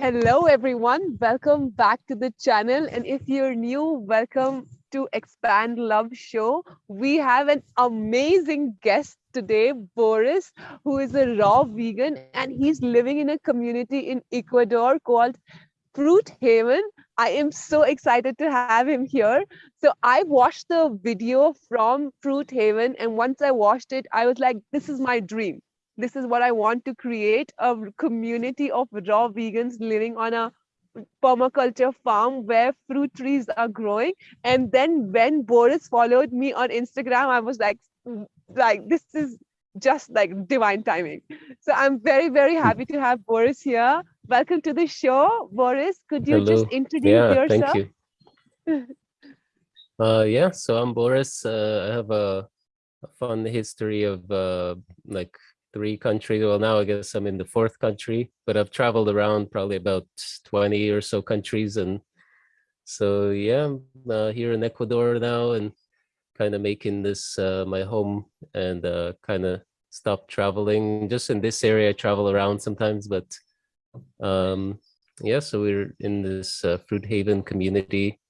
Hello, everyone. Welcome back to the channel. And if you're new, welcome to Expand Love Show. We have an amazing guest today, Boris, who is a raw vegan and he's living in a community in Ecuador called Fruit Haven. I am so excited to have him here. So I watched the video from Fruit Haven and once I watched it, I was like, this is my dream this is what I want to create a community of raw vegans living on a permaculture farm where fruit trees are growing. And then when Boris followed me on Instagram, I was like, like this is just like divine timing. So I'm very, very happy to have Boris here. Welcome to the show. Boris, could you Hello. just introduce yeah, yourself? Thank you. uh, yeah, so I'm Boris. Uh, I have a, a fun history of uh, like three countries. Well, now I guess I'm in the fourth country, but I've traveled around probably about 20 or so countries. And so, yeah, I'm uh, here in Ecuador now and kind of making this uh, my home and uh, kind of stop traveling. Just in this area, I travel around sometimes, but um, yeah, so we're in this uh, fruit haven community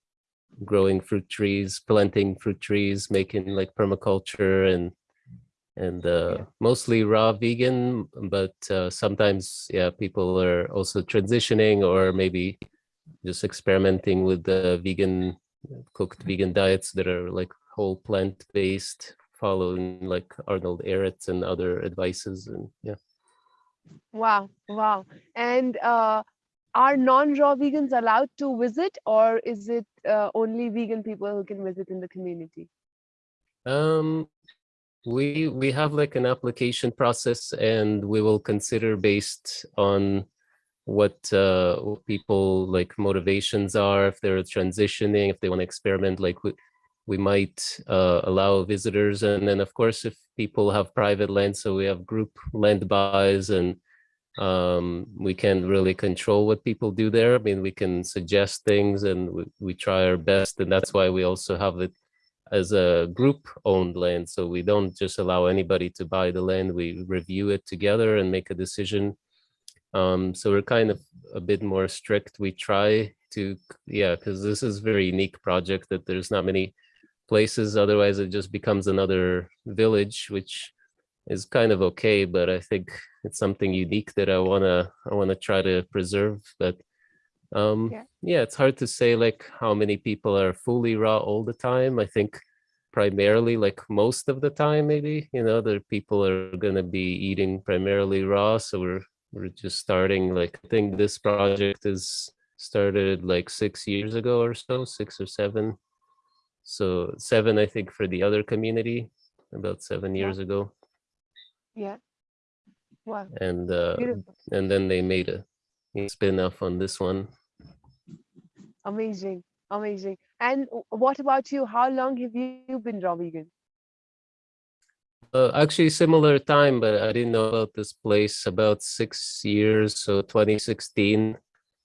growing fruit trees, planting fruit trees, making like permaculture and and uh, yeah. mostly raw vegan, but uh, sometimes, yeah, people are also transitioning or maybe just experimenting with the vegan, cooked vegan diets that are like whole plant-based, following like Arnold Ehret and other advices and yeah. Wow, wow. And uh, are non-raw vegans allowed to visit or is it uh, only vegan people who can visit in the community? Um, we we have like an application process and we will consider based on what uh people like motivations are if they're transitioning if they want to experiment like we, we might uh, allow visitors. And then of course if people have private land so we have group land buys and um, we can't really control what people do there. I mean we can suggest things and we, we try our best and that's why we also have it as a group owned land. So we don't just allow anybody to buy the land. We review it together and make a decision. Um, so we're kind of a bit more strict. We try to, yeah, because this is very unique project that there's not many places. Otherwise it just becomes another village, which is kind of okay, but I think it's something unique that I wanna I wanna try to preserve. But um yeah. yeah it's hard to say like how many people are fully raw all the time i think primarily like most of the time maybe you know the people are going to be eating primarily raw so we're we're just starting like i think this project is started like six years ago or so six or seven so seven i think for the other community about seven years yeah. ago yeah wow and uh Beautiful. and then they made a spin-off on this one Amazing, amazing. And what about you? How long have you been raw vegan? Uh, actually, similar time, but I didn't know about this place about six years. So 2016,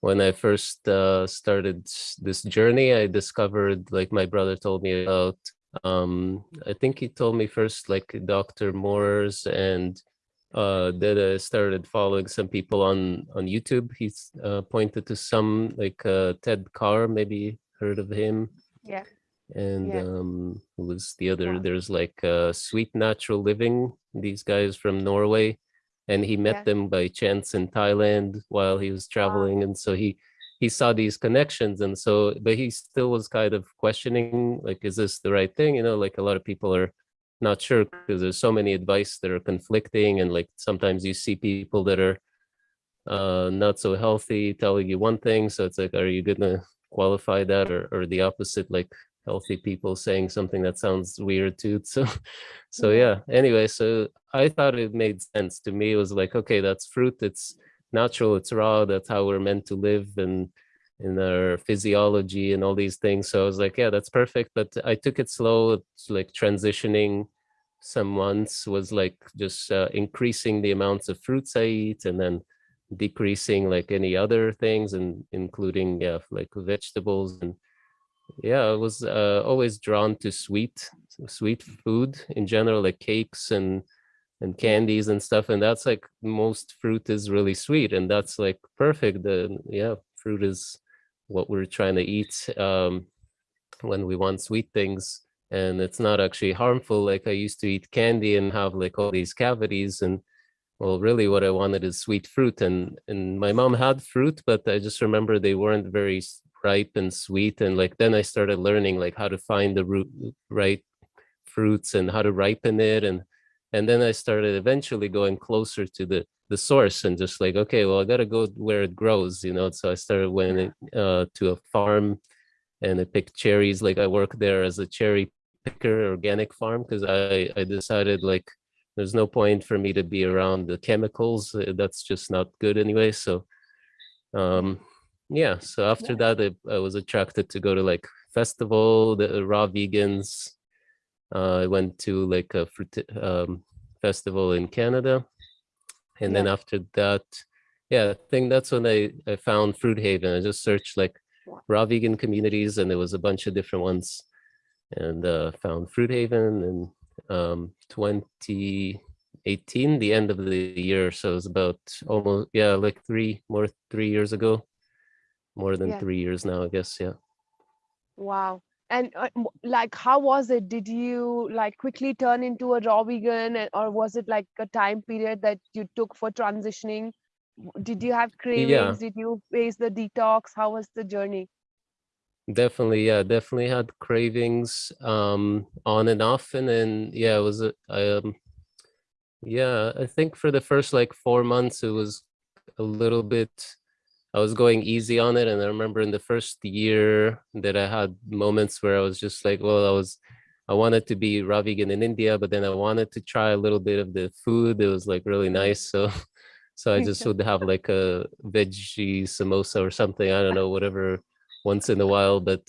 when I first uh, started this journey, I discovered, like my brother told me about, um, I think he told me first, like Dr. Morse and uh, that I started following some people on on YouTube. He's uh, pointed to some like uh, Ted Carr, maybe heard of him. Yeah. And yeah. um, who was the other? There's like uh, Sweet Natural Living. These guys from Norway, and he met yeah. them by chance in Thailand while he was traveling, wow. and so he he saw these connections and so but he still was kind of questioning like is this the right thing you know like a lot of people are not sure because there's so many advice that are conflicting and like sometimes you see people that are uh not so healthy telling you one thing so it's like are you gonna qualify that or, or the opposite like healthy people saying something that sounds weird too so so yeah anyway so i thought it made sense to me it was like okay that's fruit it's natural it's raw that's how we're meant to live and in our physiology and all these things. So I was like, yeah, that's perfect. But I took it slow. It's like transitioning some months was like just uh, increasing the amounts of fruits I eat and then decreasing like any other things and including yeah, like vegetables. And yeah, I was uh, always drawn to sweet, sweet food in general, like cakes and and candies and stuff and that's like most fruit is really sweet and that's like perfect the yeah fruit is what we're trying to eat um when we want sweet things and it's not actually harmful. Like i used to eat candy and have like all these cavities and well really what i wanted is sweet fruit and and my mom had fruit but i just remember they weren't very ripe and sweet and like then i started learning like how to find the root right fruits and how to ripen it and and then i started eventually going closer to the the source and just like okay well i gotta go where it grows you know? So i started went uh, to a farm and i picked cherries. Like i worked there as a cherry picker organic farm because i i decided like there's no point for me to be around the chemicals uh, that's just not good anyway so um yeah so after Yeah. that I, I was attracted to go to like festival the raw vegans. Uh, i went to like a fruit um, festival in canada. And then after that yeah i think that's when i i found fruit haven i just searched like raw vegan communities and there was a bunch of different ones and uh found fruit haven in um 2018 the end of the year so it was about almost yeah like three more three years ago more than Yeah. three years now i guess yeah Wow. And uh, like, how was it? Did you like quickly turn into a raw vegan, or was it like a time period that you took for transitioning? Did you have cravings? Did you face the detox? How was the journey? Definitely yeah definitely had cravings um on and off and then yeah it was a um yeah i think for the first like four months it was a little bit i was going easy on it and i remember in the first year that i had moments where i was just like well i was i wanted to be raw vegan in india but then i wanted to try a little bit of the food it was like really nice so so i just would have like a veggie samosa or something i don't know whatever once in a while but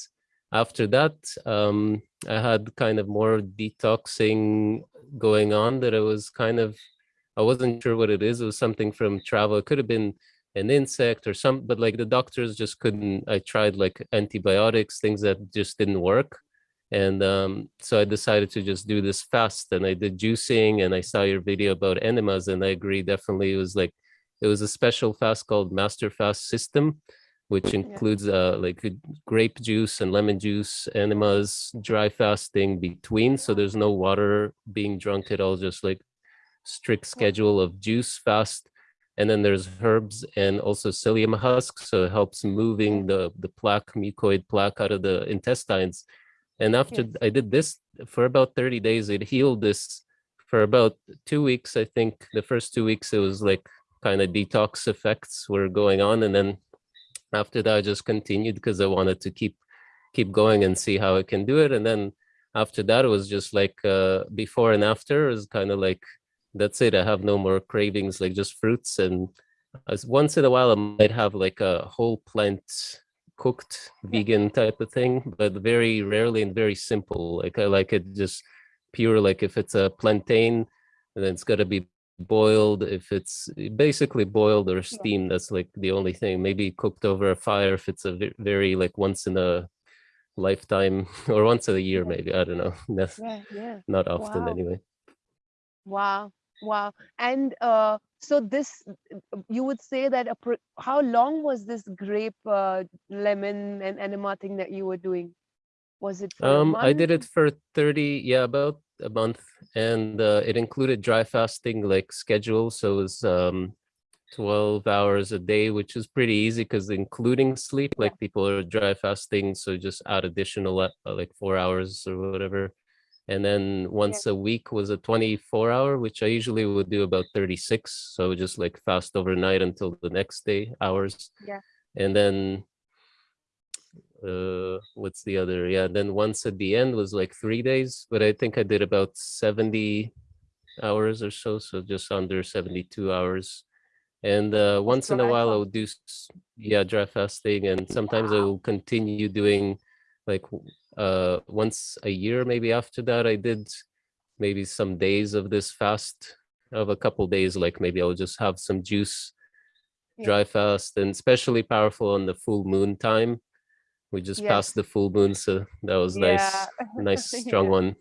after that um i had kind of more detoxing going on that i was kind of i wasn't sure what it is. It was something from travel. It could have been an insect or some but like the doctors just couldn't i tried like antibiotics things that just didn't work. And um so i decided to just do this fast and i did juicing and i saw your video about enemas and i agree definitely it was like it was a special fast called master fast system which includes uh like uh, grape juice and lemon juice enemas dry fasting between so there's no water being drunk at all just like strict schedule of juice fast. And then there's herbs and also psyllium husk so it helps moving the the plaque mucoid plaque out of the intestines. And after Yes. i did this for about 30 days it healed this for about two weeks i think. The first two weeks it was like kind of detox effects were going on and then after that i just continued because i wanted to keep keep going and see how i can do it. And then after that it was just like uh before and after is kind of like that's it. I have no more cravings like just fruits. And as once in a while i might have like a whole plant cooked vegan type of thing but very rarely and very simple. Like i like it just pure like if it's a plantain then it's got to be boiled if it's basically boiled or steamed that's like the only thing maybe cooked over a fire if it's a very like once in a lifetime or once a year maybe i don't know That's Yeah, yeah. not often Wow. anyway Wow. Wow. And uh, so this, you would say that a pro- how long was this grape, uh, lemon, and enema thing that you were doing? Was it for Um, I did it for 30, yeah, about a month, and uh, it included dry fasting like schedule. So it was um 12 hours a day, which is pretty easy because including sleep, Yeah. like people are dry fasting, so just add additional uh, like four hours or whatever. And then once a week was a 24 hour, which I usually would do about 36. So just like fast overnight until the next day hours. Yeah. And then uh what's the other yeah then once at the end was like three days but i think i did about 70 hours or so so just under 72 hours. And uh once in a while i would do yeah dry fasting and sometimes I will continue doing like uh once a year maybe after that i did maybe some days of this fast of a couple days like maybe i'll just have some juice Yeah. dry fast and especially powerful on the full moon time we just Yes. passed the full moon so that was nice Yeah. nice strong Yeah. one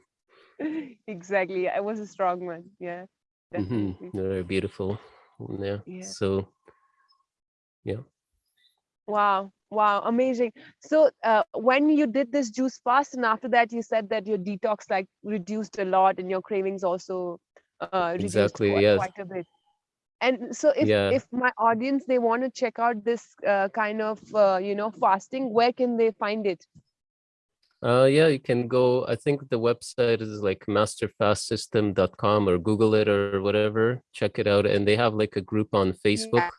Exactly. it was a strong one. Yeah, hmm. Very beautiful. Yeah. Yeah. So yeah. Wow, wow, amazing. So, uh, when you did this juice fast, and after that, you said that your detox like reduced a lot, and your cravings also uh, reduced Exactly. quite, Yes. quite a bit. And so, if Yeah. if my audience they want to check out this uh, kind of uh, you know fasting, where can they find it? Uh, yeah, you can go. I think the website is like masterfastsystem.com or Google it or whatever. Check it out. And they have like a group on Facebook.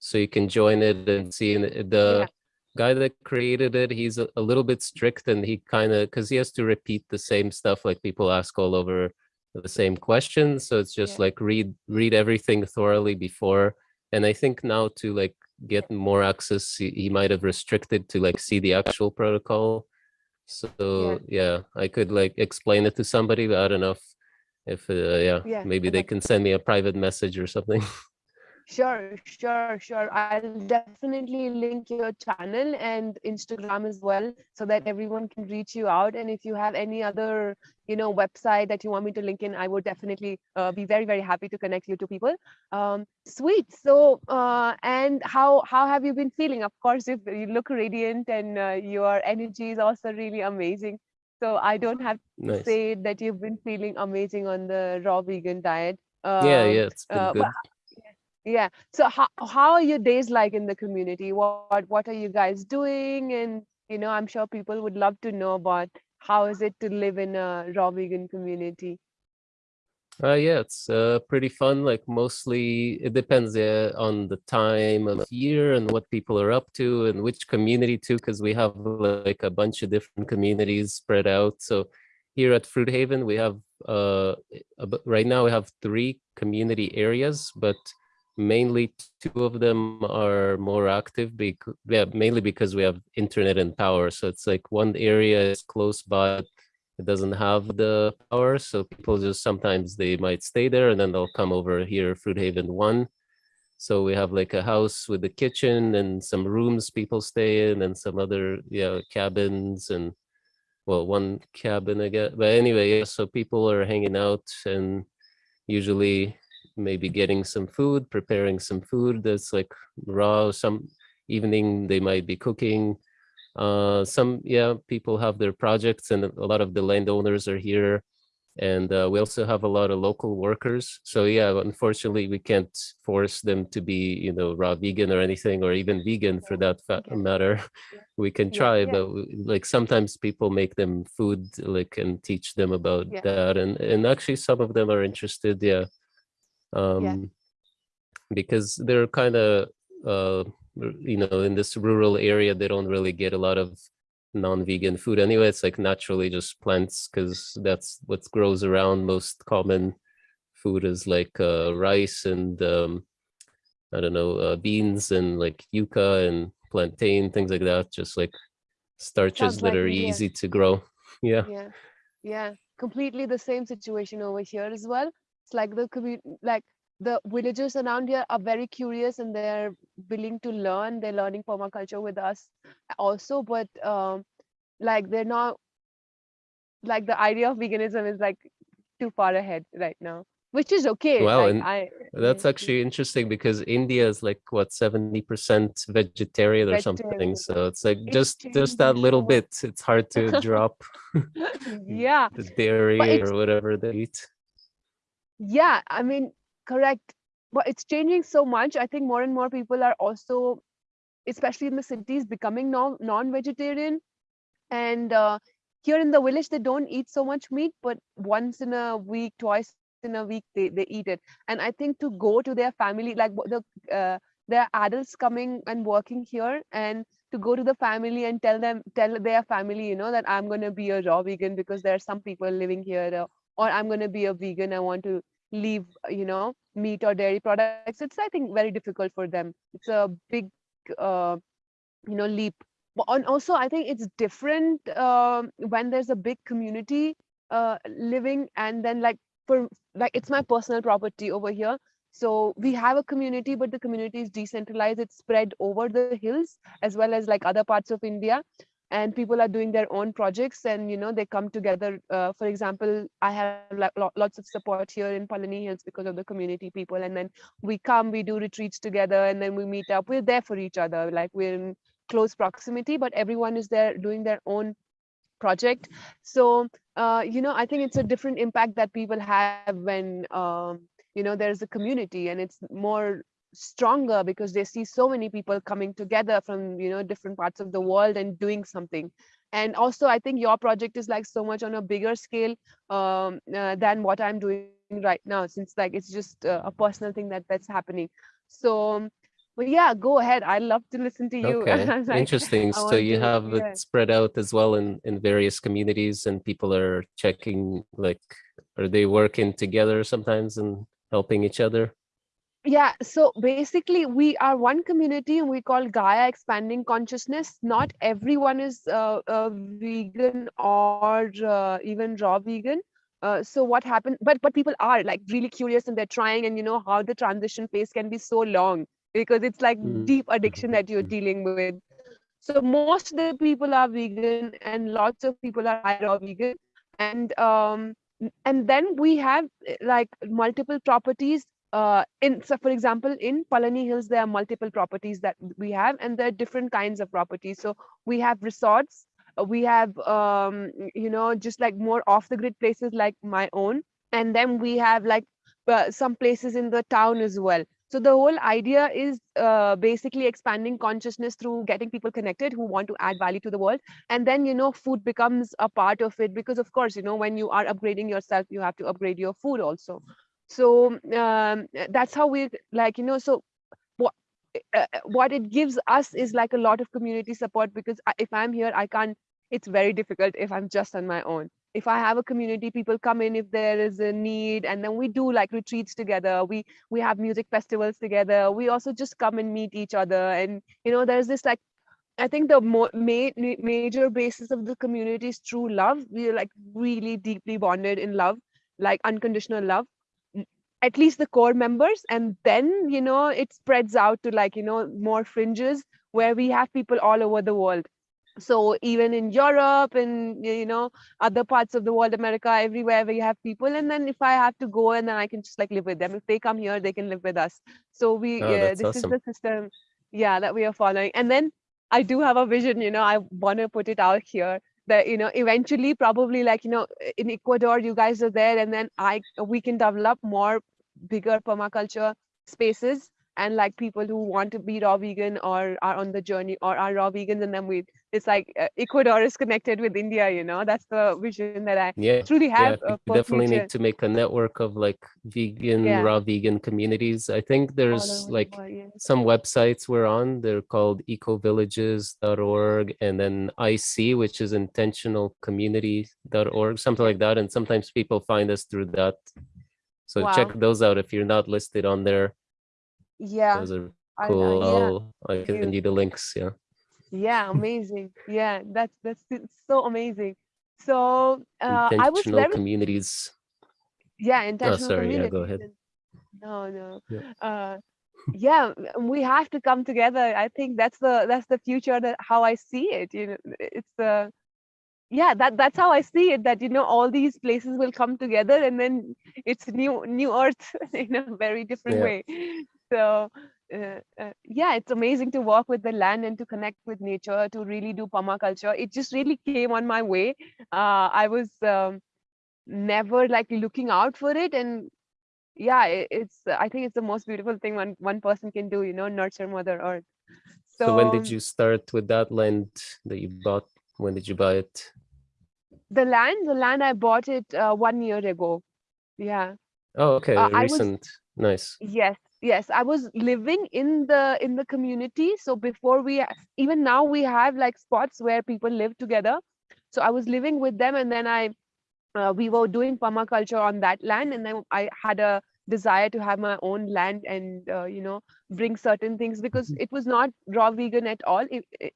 So you can join it and see and the guy that created it, he's a, a little bit strict and he kind of, because he has to repeat the same stuff like people ask all over the same questions. So it's just Yeah. like read read everything thoroughly before. And I think now to like get more access, he, he might have restricted to like see the actual protocol. So yeah, I could like explain it to somebody, but I don't know if, if uh, yeah, Yeah, maybe they can send me a private message or something. Sure, sure, sure. I'll definitely link your channel and Instagram as well so that everyone can reach you out. And if you have any other, you know, website that you want me to link in, I would definitely uh, be very, very happy to connect you to people. Um, sweet. So, uh, and how how have you been feeling? Of course, if you look radiant and uh, your energy is also really amazing. So I don't have to nice. say that you've been feeling amazing on the raw vegan diet. Yeah, Um, yeah, it's been uh, good. Yeah. So how how are your days like in the community? What what are you guys doing? And you know, I'm sure people would love to know about how is it to live in a raw vegan community. Uh, yeah, it's uh, pretty fun. Like mostly, it depends uh, on the time of year and what people are up to and which community too, because we have like a bunch of different communities spread out. So here at Fruit Haven, we have uh, right now we have three community areas, but mainly two of them are more active. Because yeah, mainly because we have internet and power. So it's like one area is close by it doesn't have the power so people just sometimes they might stay there and then they'll come over here fruit haven one so we have like a house with a kitchen and some rooms people stay in and some other yeah cabins and well one cabin i guess but anyway yeah so people are hanging out and usually maybe getting some food preparing some food that's like raw some evening they might be cooking. Uh some yeah people have their projects and a lot of the landowners are here. And uh, we also have a lot of local workers. So yeah unfortunately we can't force them to be you know raw vegan or anything or even vegan for that matter. We can Yeah, try yeah. but we, like sometimes people make them food like and teach them about Yeah. that. And and actually some of them are interested yeah um because they're kind of uh you know in this rural area they don't really get a lot of non-vegan food anyway. It's like naturally just plants because that's what grows around. Most common food is like uh rice and um i don't know uh, beans and like yuca and plantain things like that just like starches Sounds that like are India. easy to grow. Yeah. Yeah, yeah, completely the same situation over here as well. Like the community, like the villagers around here are very curious and they're willing to learn. They're learning permaculture with us also, but um, like they're not like the idea of veganism is like too far ahead right now, which is okay. Wow, Like and I, That's actually interesting because India is like what 70% vegetarian or something. So it's like It's just just that little bit. It's hard to drop yeah, the dairy or whatever they eat. Yeah, I mean, correct. But it's changing so much. I think more and more people are also, especially in the cities, becoming non non-vegetarian. And uh, here in the village, they don't eat so much meat, but once in a week, twice in a week, they, they eat it. And I think to go to their family, like the uh, adults coming and working here, and to go to the family and tell them, tell their family, you know, that I'm gonna be a raw vegan because there are some people living here, uh, or I'm gonna be a vegan. I want to leave, uh, you know, meat or dairy products. It's I think very difficult for them. It's a big, uh, you know, leap. On also, I think it's different um, when there's a big community uh, living, and then like for like it's my personal property over here. So we have a community, but the community is decentralized. It's spread over the hills as well as like other parts of India. And people are doing their own projects and you know they come together uh, for example i have lots of support here in palani hills because of the community people and then we come we do retreats together and then we meet up. We're there for each other like we're in close proximity but everyone is there doing their own project. So uh, you know i think it's a different impact that people have when um, you know there's a community and it's more stronger because they see so many people coming together from you know different parts of the world and doing something and also i think your project is like so much on a bigger scale um, uh, than what i'm doing right now since like it's just uh, a personal thing that that's happening so but yeah go ahead i love to listen to you Okay, like, interesting. So you to- have yeah. it spread out as well in, in various communities and people are checking, like, are they working together sometimes and helping each other? Yeah so basically we are one community and we call gaia expanding consciousness. Not everyone is uh, uh, vegan or uh, even raw vegan. Uh, so what happened but but people are like really curious and they're trying and you know how the transition phase can be so long because it's like Mm, deep addiction that you're mhm. dealing with. So most of the people are vegan and lots of people are high raw vegan. And um and then we have like multiple properties uh in so for example in palani hills there are multiple properties that we have and there are different kinds of properties. So we have resorts uh, we have um you know just like more off the grid places like my own and then we have like uh, some places in the town as well. So the whole idea is uh, basically expanding consciousness through getting people connected who want to add value to the world. And then you know food becomes a part of it because of course you know when you are upgrading yourself you have to upgrade your food also so um, that's how we like you know so what uh, what it gives us is like a lot of community support because if i'm here i can't it's very difficult if i'm just on my own if i have a community people come in if there is a need and then we do like retreats together we we have music festivals together we also just come and meet each other and you know there's this like I think the mo- ma- ma- major basis of the community is true love. We are like really deeply bonded in love, like unconditional love. At least the core members, and then you know it spreads out to like you know more fringes where we have people all over the world. So even in Europe and you know other parts of the world, America, everywhere we have people, and then if I have to go, and then I can just like live with them. If they come here, they can live with us. So we Oh, that's this is the system, yeah, that we are following. And then I do have a vision, you know, I want to put it out here that, you know, eventually probably like, you know, in Ecuador, you guys are there and then I we can develop more bigger permaculture spaces and like people who want to be raw vegan or are on the journey or are raw vegans and then we it's like uh, Ecuador is connected with India, you know, that's the vision that I Yeah, truly have yeah, uh, we definitely future. need to make a network of like vegan, Yeah, raw vegan communities. I think there's like world, yeah. some websites we're on. They're called ecovillages.org and then IC, which is intentionalcommunity.org, something like that. And sometimes people find us through that. So Wow. check those out if you're not listed on there. Yeah. Those are I, I cool. yeah. I can send you. the links. Yeah. Yeah, amazing. Yeah, that's that's so amazing. So uh, I was Intentional very communities. yeah Oh, intentional sorry. Yeah, go ahead. No, no. Yeah. Uh, yeah, we have to come together. I think that's the that's the future that how I see it. You know, it's the yeah that that's how I see it. That you know all these places will come together and then it's new new earth in a very different Yeah. way. So uh, uh, yeah, it's amazing to walk with the land and to connect with nature to really do permaculture. It just really came on my way. Uh, I was um, never like looking out for it and yeah it, it's i think it's the most beautiful thing one one person can do you know nurture mother earth So when did you start with that land that you bought? When did you buy it? The land the land i bought it uh, one year ago. Yeah. Oh, okay, uh, i was recent. Nice. yes yes i was living in the in the community. So before we even now we have like spots where people live together. So i was living with them and then i uh, we were doing permaculture on that land and then i had a desire to have my own land and uh, you know bring certain things because it was not raw vegan at all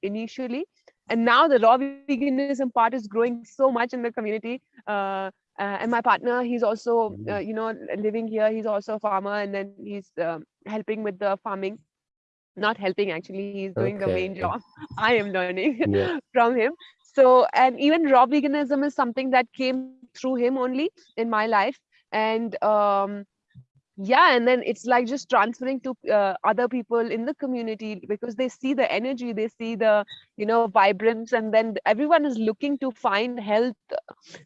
initially and now the raw veganism part is growing so much in the community uh, uh, and my partner he's also uh, Mm. you know living here he's also a farmer and then he's um, helping with the farming. Not helping actually he's doing the main job. I am learning Yeah. from him. So and even raw veganism is something that came through him only in my life. And um yeah and then it's like just transferring to uh, other people in the community because they see the energy they see the you know vibrance and then everyone is looking to find health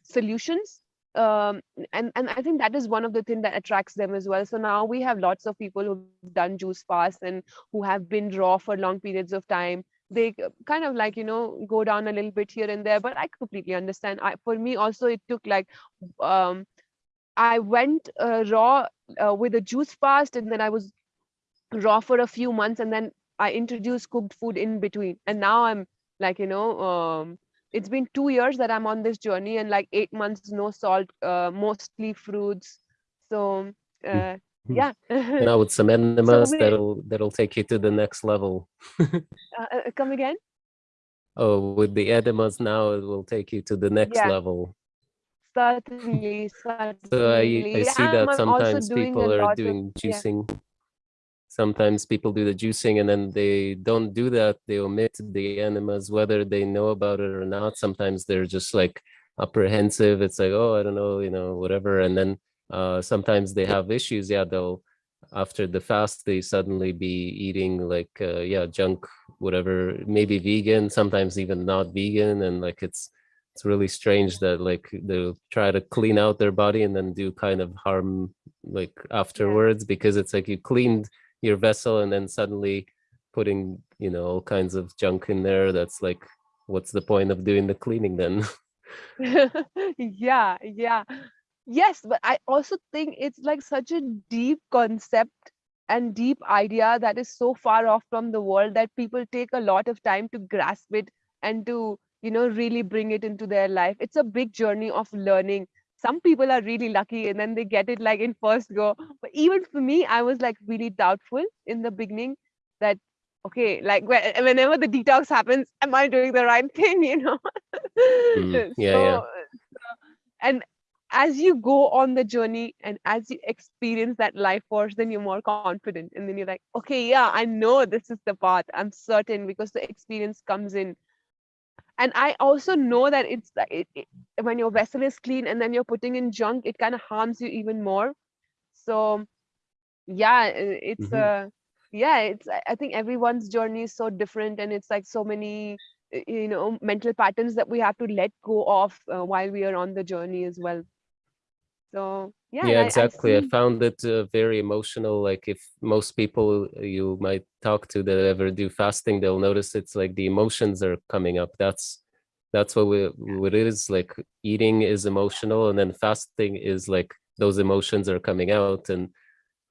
solutions. Um and and i think that is one of the things that attracts them as well. So now we have lots of people who've done juice fast and who have been raw for long periods of time. They kind of like you know go down a little bit here and there but i completely understand. I for me also it took like um i went uh, raw uh, with a juice fast and then i was raw for a few months and then i introduced cooked food in between. And now i'm like you know um it's been two years that i'm on this journey and like eight months no salt uh, mostly fruits. So uh, yeah. Now with some enemas we- that'll that'll take you to the next level. Uh, uh, come again? Oh with the enemas now it will take you to the next Yeah. level certainly certainly so i, I see that I'm sometimes doing people are lot of- doing yeah. juicing. Sometimes people do the juicing and then they don't do that. They omit the enemas whether they know about it or not. Sometimes they're just like apprehensive. It's like oh i don't know you know whatever. And then uh sometimes they have issues. Yeah they'll after the fast they suddenly be eating like uh, yeah junk whatever. Maybe vegan sometimes even not vegan. And like it's it's really strange that like they'll try to clean out their body and then do kind of harm like afterwards because it's like you cleaned your vessel and then suddenly putting you know all kinds of junk in there that's like what's the point of doing the cleaning then? Yeah yeah. Yes but i also think it's like such a deep concept and deep idea that is so far off from the world that people take a lot of time to grasp it and to you know really bring it into their life. It's a big journey of learning. Some people are really lucky and then they get it like in first go. But even for me i was like really doubtful in the beginning that okay like whenever the detox happens am i doing the right thing you know? Mm, yeah, yeah. so, so- and as you go on the journey and as you experience that life force then you're more confident. And then you're like okay yeah i know this is the path. I'm certain because the experience comes in and i also know that it's it, it, when your vessel is clean and then you're putting in junk it kind of harms you even more so yeah it's Mhm. uh yeah it's I- think everyone's journey is so different and it's like so many you know mental patterns that we have to let go of uh, while we are on the journey as well so yeah, yeah I- I exactly i found it uh, very emotional like if most people you might talk to that ever do fasting they'll notice it's like the emotions are coming up that's that's what we what it is like eating is emotional and then fasting is like those emotions are coming out and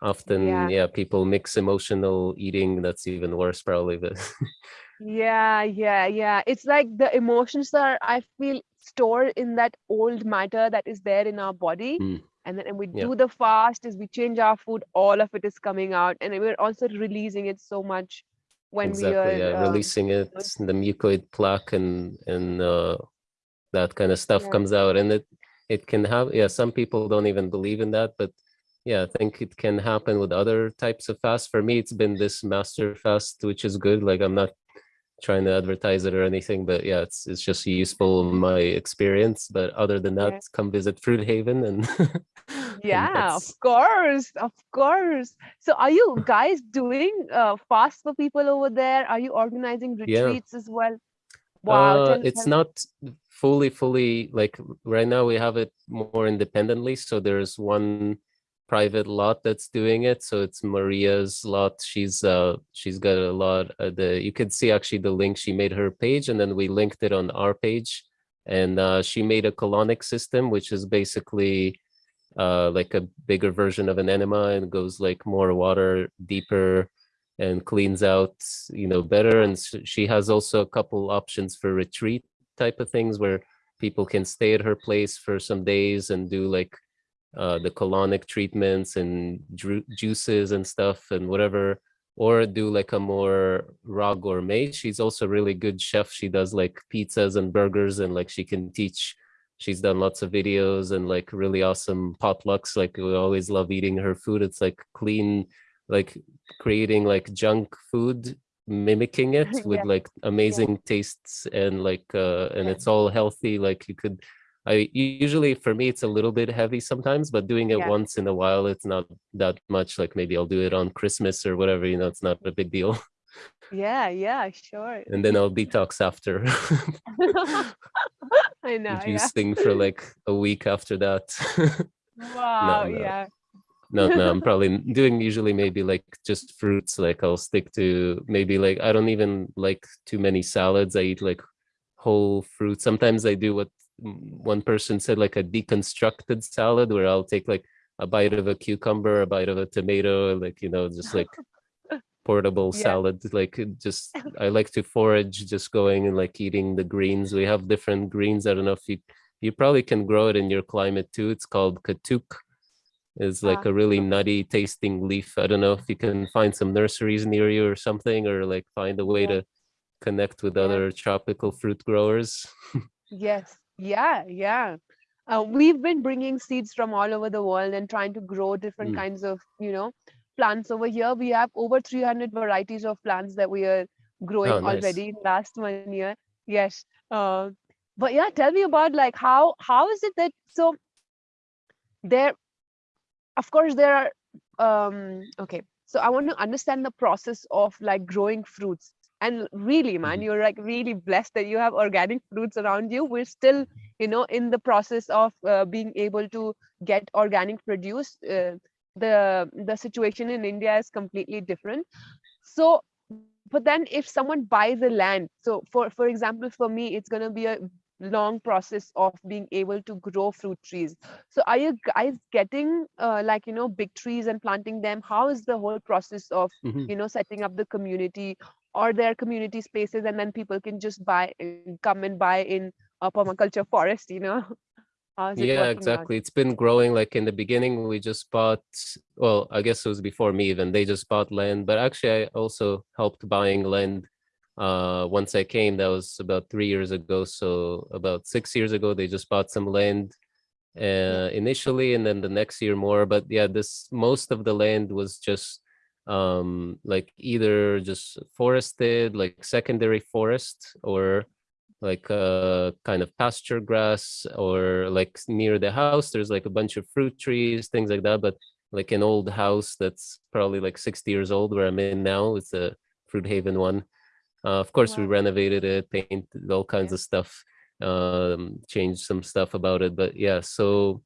often Yeah. yeah, people mix emotional eating that's even worse probably but Yeah, yeah, yeah. It's like the emotions are, I feel, stored in that old matter that is there in our body. Mm. And then when we Yeah. do the fast, as we change our food, all of it is coming out. And we're also releasing it so much when we are yeah um, releasing it the mucoid plaque and and uh that kind of stuff Yeah. comes out and it it can have yeah some people don't even believe in that but yeah i think it can happen with other types of fast for me it's been this master fast which is good like i'm not trying to advertise it or anything but yeah it's it's just useful in my experience but other than that Yeah. come visit fruit haven and and Yeah, that's- of course, of course. So are you guys doing uh, fast for people over there? Are you organizing Yeah. retreats as well? Wow, Uh, it's not fully, fully like right now we have it more independently. So there's one private lot that's doing it. So it's Maria's lot. She's uh she's got a lot. Uh, the you can see actually the link. She made her page, and then we linked it on our page. And uh, she made a colonic system, which is basically uh like a bigger version of an enema and goes like more water deeper and cleans out you know better and she has also a couple options for retreat type of things where people can stay at her place for some days and do like uh the colonic treatments and juices and stuff and whatever or do like a more raw gourmet. She's also a really good chef. She does like pizzas and burgers and like she can teach. She's done lots of videos and like really awesome potlucks. Like we always love eating her food. It's like clean like creating like junk food mimicking it with yeah. like amazing yeah. tastes and like uh and yeah. it's all healthy. Like you could I usually for me it's a little bit heavy sometimes, but doing it once in a while it's not that much. Like maybe I'll do it on Christmas or whatever, you know, it's not a big deal. Yeah, yeah, sure. And then I'll detox after. I know. Juicing yeah. for like a week after that. Wow, no, no. yeah. No, no, I'm probably doing usually maybe like just fruits. Like I'll stick to maybe like I don't even like too many salads. I eat like whole fruit. Sometimes I do what one person said like a deconstructed salad where I'll take like a bite of a cucumber, a bite of a tomato, like, you know, just like portable yeah. salad like just i like to forage just going and like eating the greens. We have different greens. I don't know if you you probably can grow it in your climate too. It's called katuk. It's like a really ah. nutty tasting leaf. I don't know if you can find some nurseries near you or something or like find a way yeah. to connect with yeah. other tropical fruit growers. Yes yeah yeah uh, we've been bringing seeds from all over the world and trying to grow different mm. kinds of you know plants over here. We have over 300 varieties of plants that we are growing oh, nice. already last one year. Yes. Uh, but yeah, tell me about like how how is it that so there, of course, there are um okay. So I want to understand the process of like growing fruits. And really, man, mm-hmm. you're like really blessed that you have organic fruits around you. We're still, you know, in the process of uh, being able to get organic produce. Uh, the the situation in india is completely different so but then if someone buys a land so for for example for me it's going to be a long process of being able to grow fruit trees so are you guys getting uh, like you know big trees and planting them how is the whole process of mm -hmm. you know setting up the community or their community spaces and then people can just buy come and buy in a permaculture forest you know yeah, exactly. Out? It's been growing. Like in the beginning, we just bought, well, I guess it was before me even, they just bought land. But actually, I also helped buying land uh, once I came. That was about three years ago. So about six years ago, they just bought some land uh, initially, and then the next year more. But yeah, this most of the land was just um like either just forested like secondary forest or like a uh, kind of pasture grass or like near the house there's like a bunch of fruit trees things like that but like an old house that's probably like 60 years old where i'm in now it's a fruit haven one uh, of course wow. we renovated it painted all kinds yeah. of stuff um changed some stuff about it but yeah so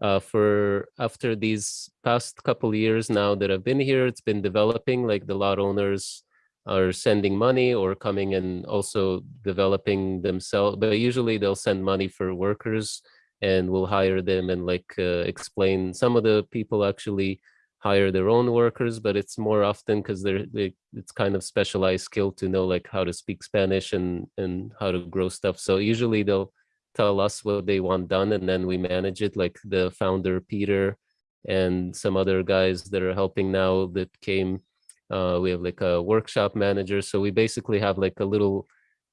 uh, for after these past couple years now that I've been here, it's been developing like the lot owners are sending money or coming and also developing themselves but usually they'll send money for workers and we'll hire them and like uh, explain. Some of the people actually hire their own workers but it's more often because they're they, it's kind of specialized skill to know like how to speak spanish and and how to grow stuff. So usually they'll tell us what they want done and then we manage it like the founder peter and some other guys that are helping now that came uh, we have like a workshop manager. So we basically have like a little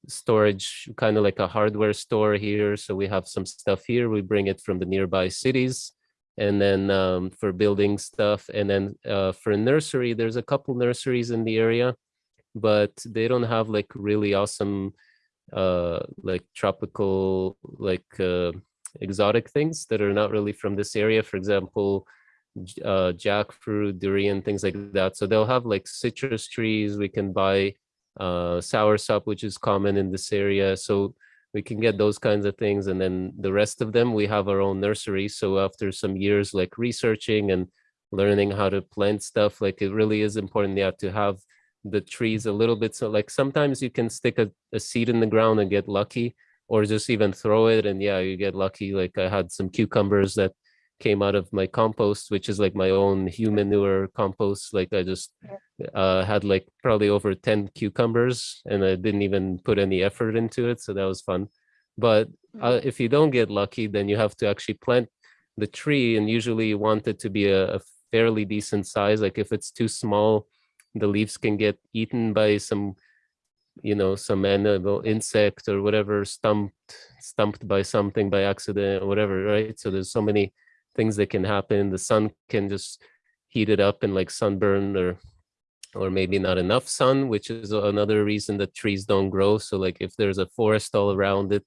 storage, kind of like a hardware store here. So we have some stuff here. We bring it from the nearby cities. And then um, for building stuff. And then uh, for a nursery, there's a couple nurseries in the area, but they don't have like really awesome uh, like tropical, like uh, exotic things that are not really from this area. For example, uh, jackfruit, durian, things like that. So they'll have like citrus trees. We can buy uh, soursop, which is common in this area. So we can get those kinds of things. And then the rest of them, we have our own nursery. So after some years like researching and learning how to plant stuff, like it really is important yeah, to have the trees a little bit. So like sometimes you can stick a, a seed in the ground and get lucky or just even throw it and yeah, you get lucky. Like I had some cucumbers that came out of my compost, which is like my own human manure compost. Like I just uh, had like probably over 10 cucumbers and I didn't even put any effort into it. So that was fun. But uh, mm. if you don't get lucky, then you have to actually plant the tree and usually you want it to be a, a fairly decent size. Like if it's too small, the leaves can get eaten by some you know some animal insect or whatever stumped stumped by something by accident or whatever right so there's so many things that can happen. The sun can just heated up and like sunburn or or maybe not enough sun, which is another reason that trees don't grow. So like if there's a forest all around it,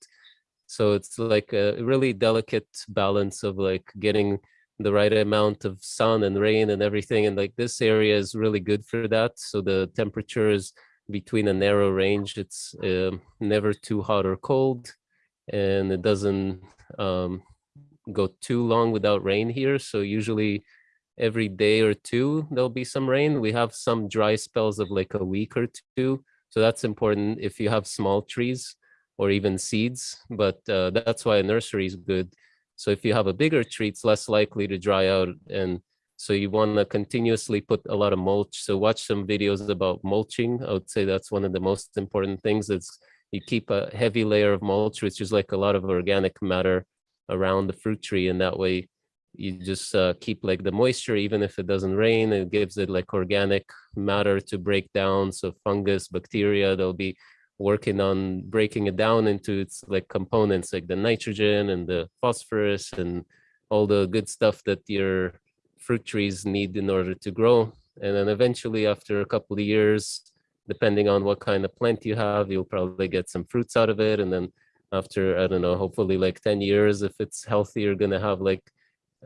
so it's like a really delicate balance of like getting the right amount of sun and rain and everything. And like this area is really good for that. So the temperature is between a narrow range. It's uh, never too hot or cold and it doesn't um, go too long without rain here. So usually every day or two, there'll be some rain. We have some dry spells of like a week or two. So that's important if you have small trees or even seeds, but uh, that's why a nursery is good. So if you have a bigger tree, it's less likely to dry out. And so you want to continuously put a lot of mulch. So watch some videos about mulching. I would say that's one of the most important things. It's you keep a heavy layer of mulch, which is like a lot of organic matter around the fruit tree. And that way you just uh, keep like the moisture, even if it doesn't rain, it gives it like organic matter to break down. So fungus, bacteria, they'll be working on breaking it down into its like components, like the nitrogen and the phosphorus and all the good stuff that your fruit trees need in order to grow. And then eventually after a couple of years, depending on what kind of plant you have, you'll probably get some fruits out of it. And then after, I don't know, hopefully like 10 years, if it's healthy, you're gonna have like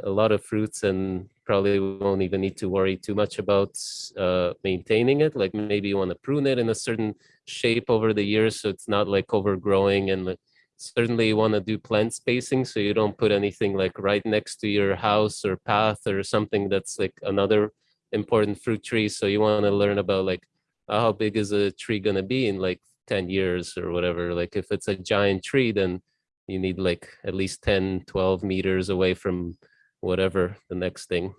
a lot of fruits and probably won't even need to worry too much about uh, maintaining it. Like maybe you wanna prune it in a certain shape over the years so it's not like overgrowing and certainly you wanna do plant spacing so you don't put anything like right next to your house or path or something that's like another important fruit tree. So you wanna learn about like uh, how big is a tree gonna be in like 10 years or whatever. Like if it's a giant tree then you need like at least 10 12 meters away from whatever the next thing.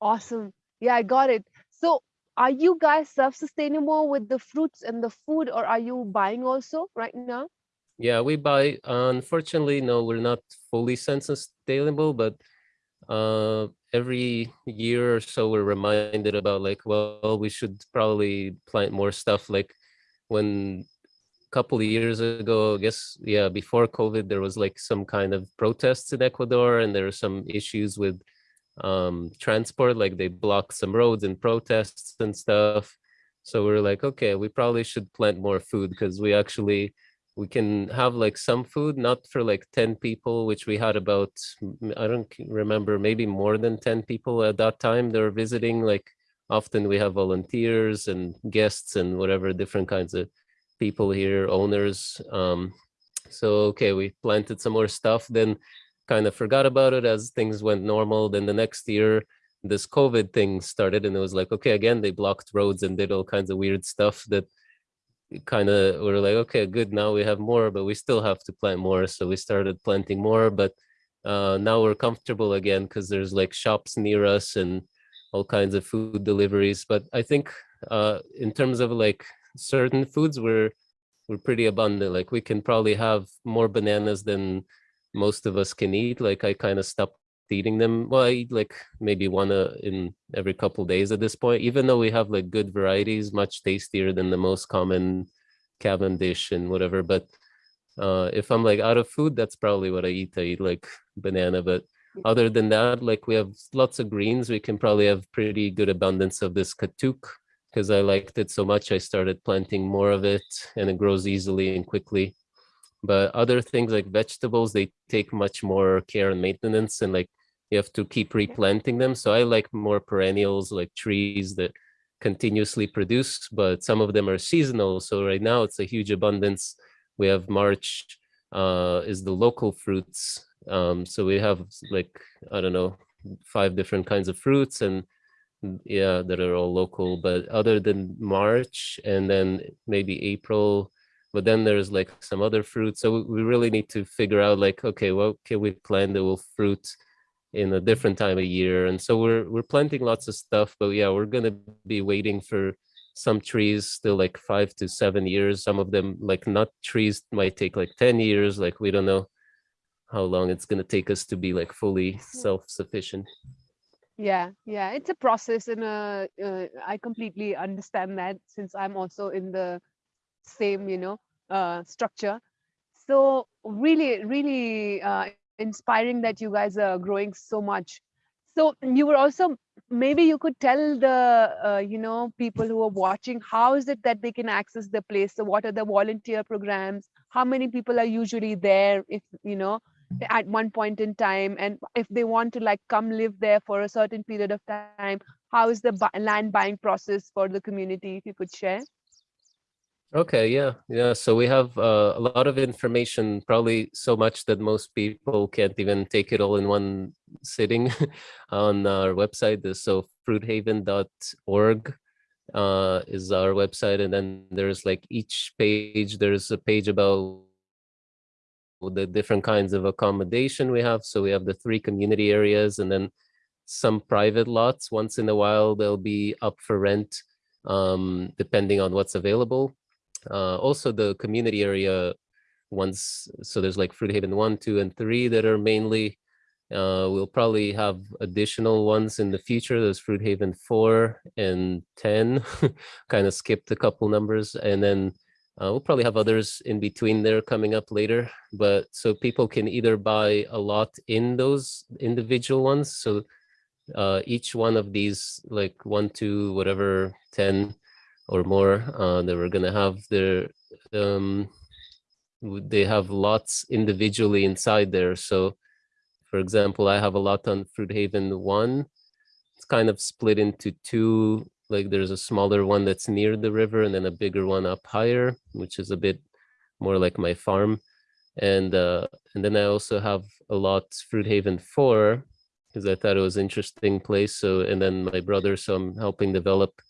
Awesome. Yeah i got it. So are you guys self-sustainable with the fruits and the food or are you buying also right now? Yeah we buy unfortunately no we're not fully self-sustainable but uh every year or so we're reminded about like well we should probably plant more stuff like when a couple of years ago i guess yeah before covid there was like some kind of protests in ecuador and there were some issues with um transport like they blocked some roads and protests and stuff so we're like okay we probably should plant more food because we actually we can have like some food, not for like 10 people, which we had about, I don't remember, maybe more than 10 people at that time. They were visiting, like often we have volunteers and guests and whatever different kinds of people here, owners. Um, so, okay, we planted some more stuff, then kind of forgot about it as things went normal. Then the next year, this COVID thing started and it was like, okay, again, they blocked roads and did all kinds of weird stuff that kind of we're like okay good now we have more but we still have to plant more. So we started planting more but uh, now we're comfortable again because there's like shops near us and all kinds of food deliveries. But i think uh, in terms of like certain foods we're we're pretty abundant. Like we can probably have more bananas than most of us can eat like i kind of stopped eating them. Well i eat like maybe one uh, in every couple days at this point even though we have like good varieties much tastier than the most common cavendish and whatever but uh if i'm like out of food that's probably what i eat. I eat like banana but other than that like we have lots of greens. We can probably have pretty good abundance of this katuk because i liked it so much i started planting more of it and it grows easily and quickly but other things like vegetables they take much more care and maintenance and like you have to keep replanting them. So i like more perennials like trees that continuously produce but some of them are seasonal. So right now it's a huge abundance. We have march uh is the local fruits. Um so we have like i don't know five different kinds of fruits and yeah that are all local. But other than march and then maybe april but then there's like some other fruit so we really need to figure out like okay what can we plant that will fruit in a different time of year? And so we're we're planting lots of stuff but yeah we're going to be waiting for some trees still like five to seven years. Some of them like nut trees might take like 10 years. Like we don't know how long it's going to take us to be like fully self-sufficient. Yeah yeah it's a process and uh, uh, i completely understand that since i'm also in the same you know uh, structure. So really, really uh, inspiring that you guys are growing so much. So you were also maybe you could tell the uh, you know people who are watching how is it that they can access the place. So what are the volunteer programs? How many people are usually there? If you know at one point in time and if they want to like come live there for a certain period of time how is the land buying process for the community if you could share Okay, yeah, yeah. So we have uh, a lot of information, probably so much that most people can't even take it all in one sitting on our website. So fruithaven.org uh, is our website. And then there's like each page, there's a page about the different kinds of accommodation we have. So we have the three community areas and then some private lots. Once in a while, they'll be up for rent um, depending on what's available. Uh, also the community area ones, so there's like Fruit Haven one, two, and three that are mainly, uh, we'll probably have additional ones in the future. There's Fruit Haven four and 10, kind of skipped a couple numbers. And then uh, we'll probably have others in between there coming up later. But so people can either buy a lot in those individual ones. So uh, each one of these like one, two, whatever, 10, or more uh, that we're gonna have their um, they have lots individually inside there. So for example, I have a lot on Fruit Haven one. It's kind of split into two, like there's a smaller one that's near the river and then a bigger one up higher, which is a bit more like my farm. And uh, and then I also have a lot Fruit Haven four because I thought it was interesting place. So and then my brother, so I'm helping develop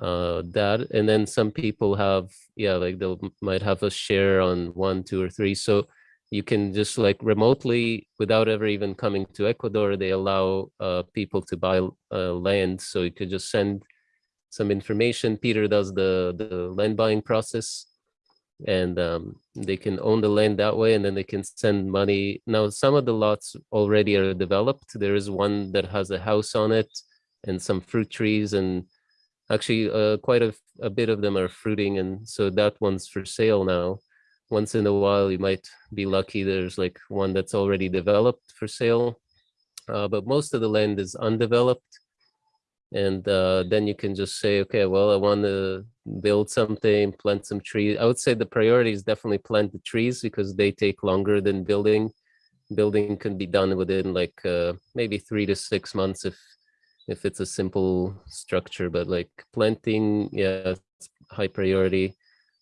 uh that and then some people have yeah like they might have a share on one two or three so you can just like remotely without ever even coming to ecuador they allow uh people to buy uh, land so you could just send some information. Peter does the the land buying process and um, they can own the land that way and then they can send money. Now some of the lots already are developed. There is one that has a house on it and some fruit trees and Actually, uh, quite a, a bit of them are fruiting, and so that one's for sale now. Once in a while, you might be lucky. There's like one that's already developed for sale, uh, but most of the land is undeveloped. And uh, then you can just say, okay, well, I want to build something, plant some trees. I would say the priority is definitely plant the trees because they take longer than building. Building can be done within like uh, maybe three to six months if if it's a simple structure, but like planting, yeah, high priority.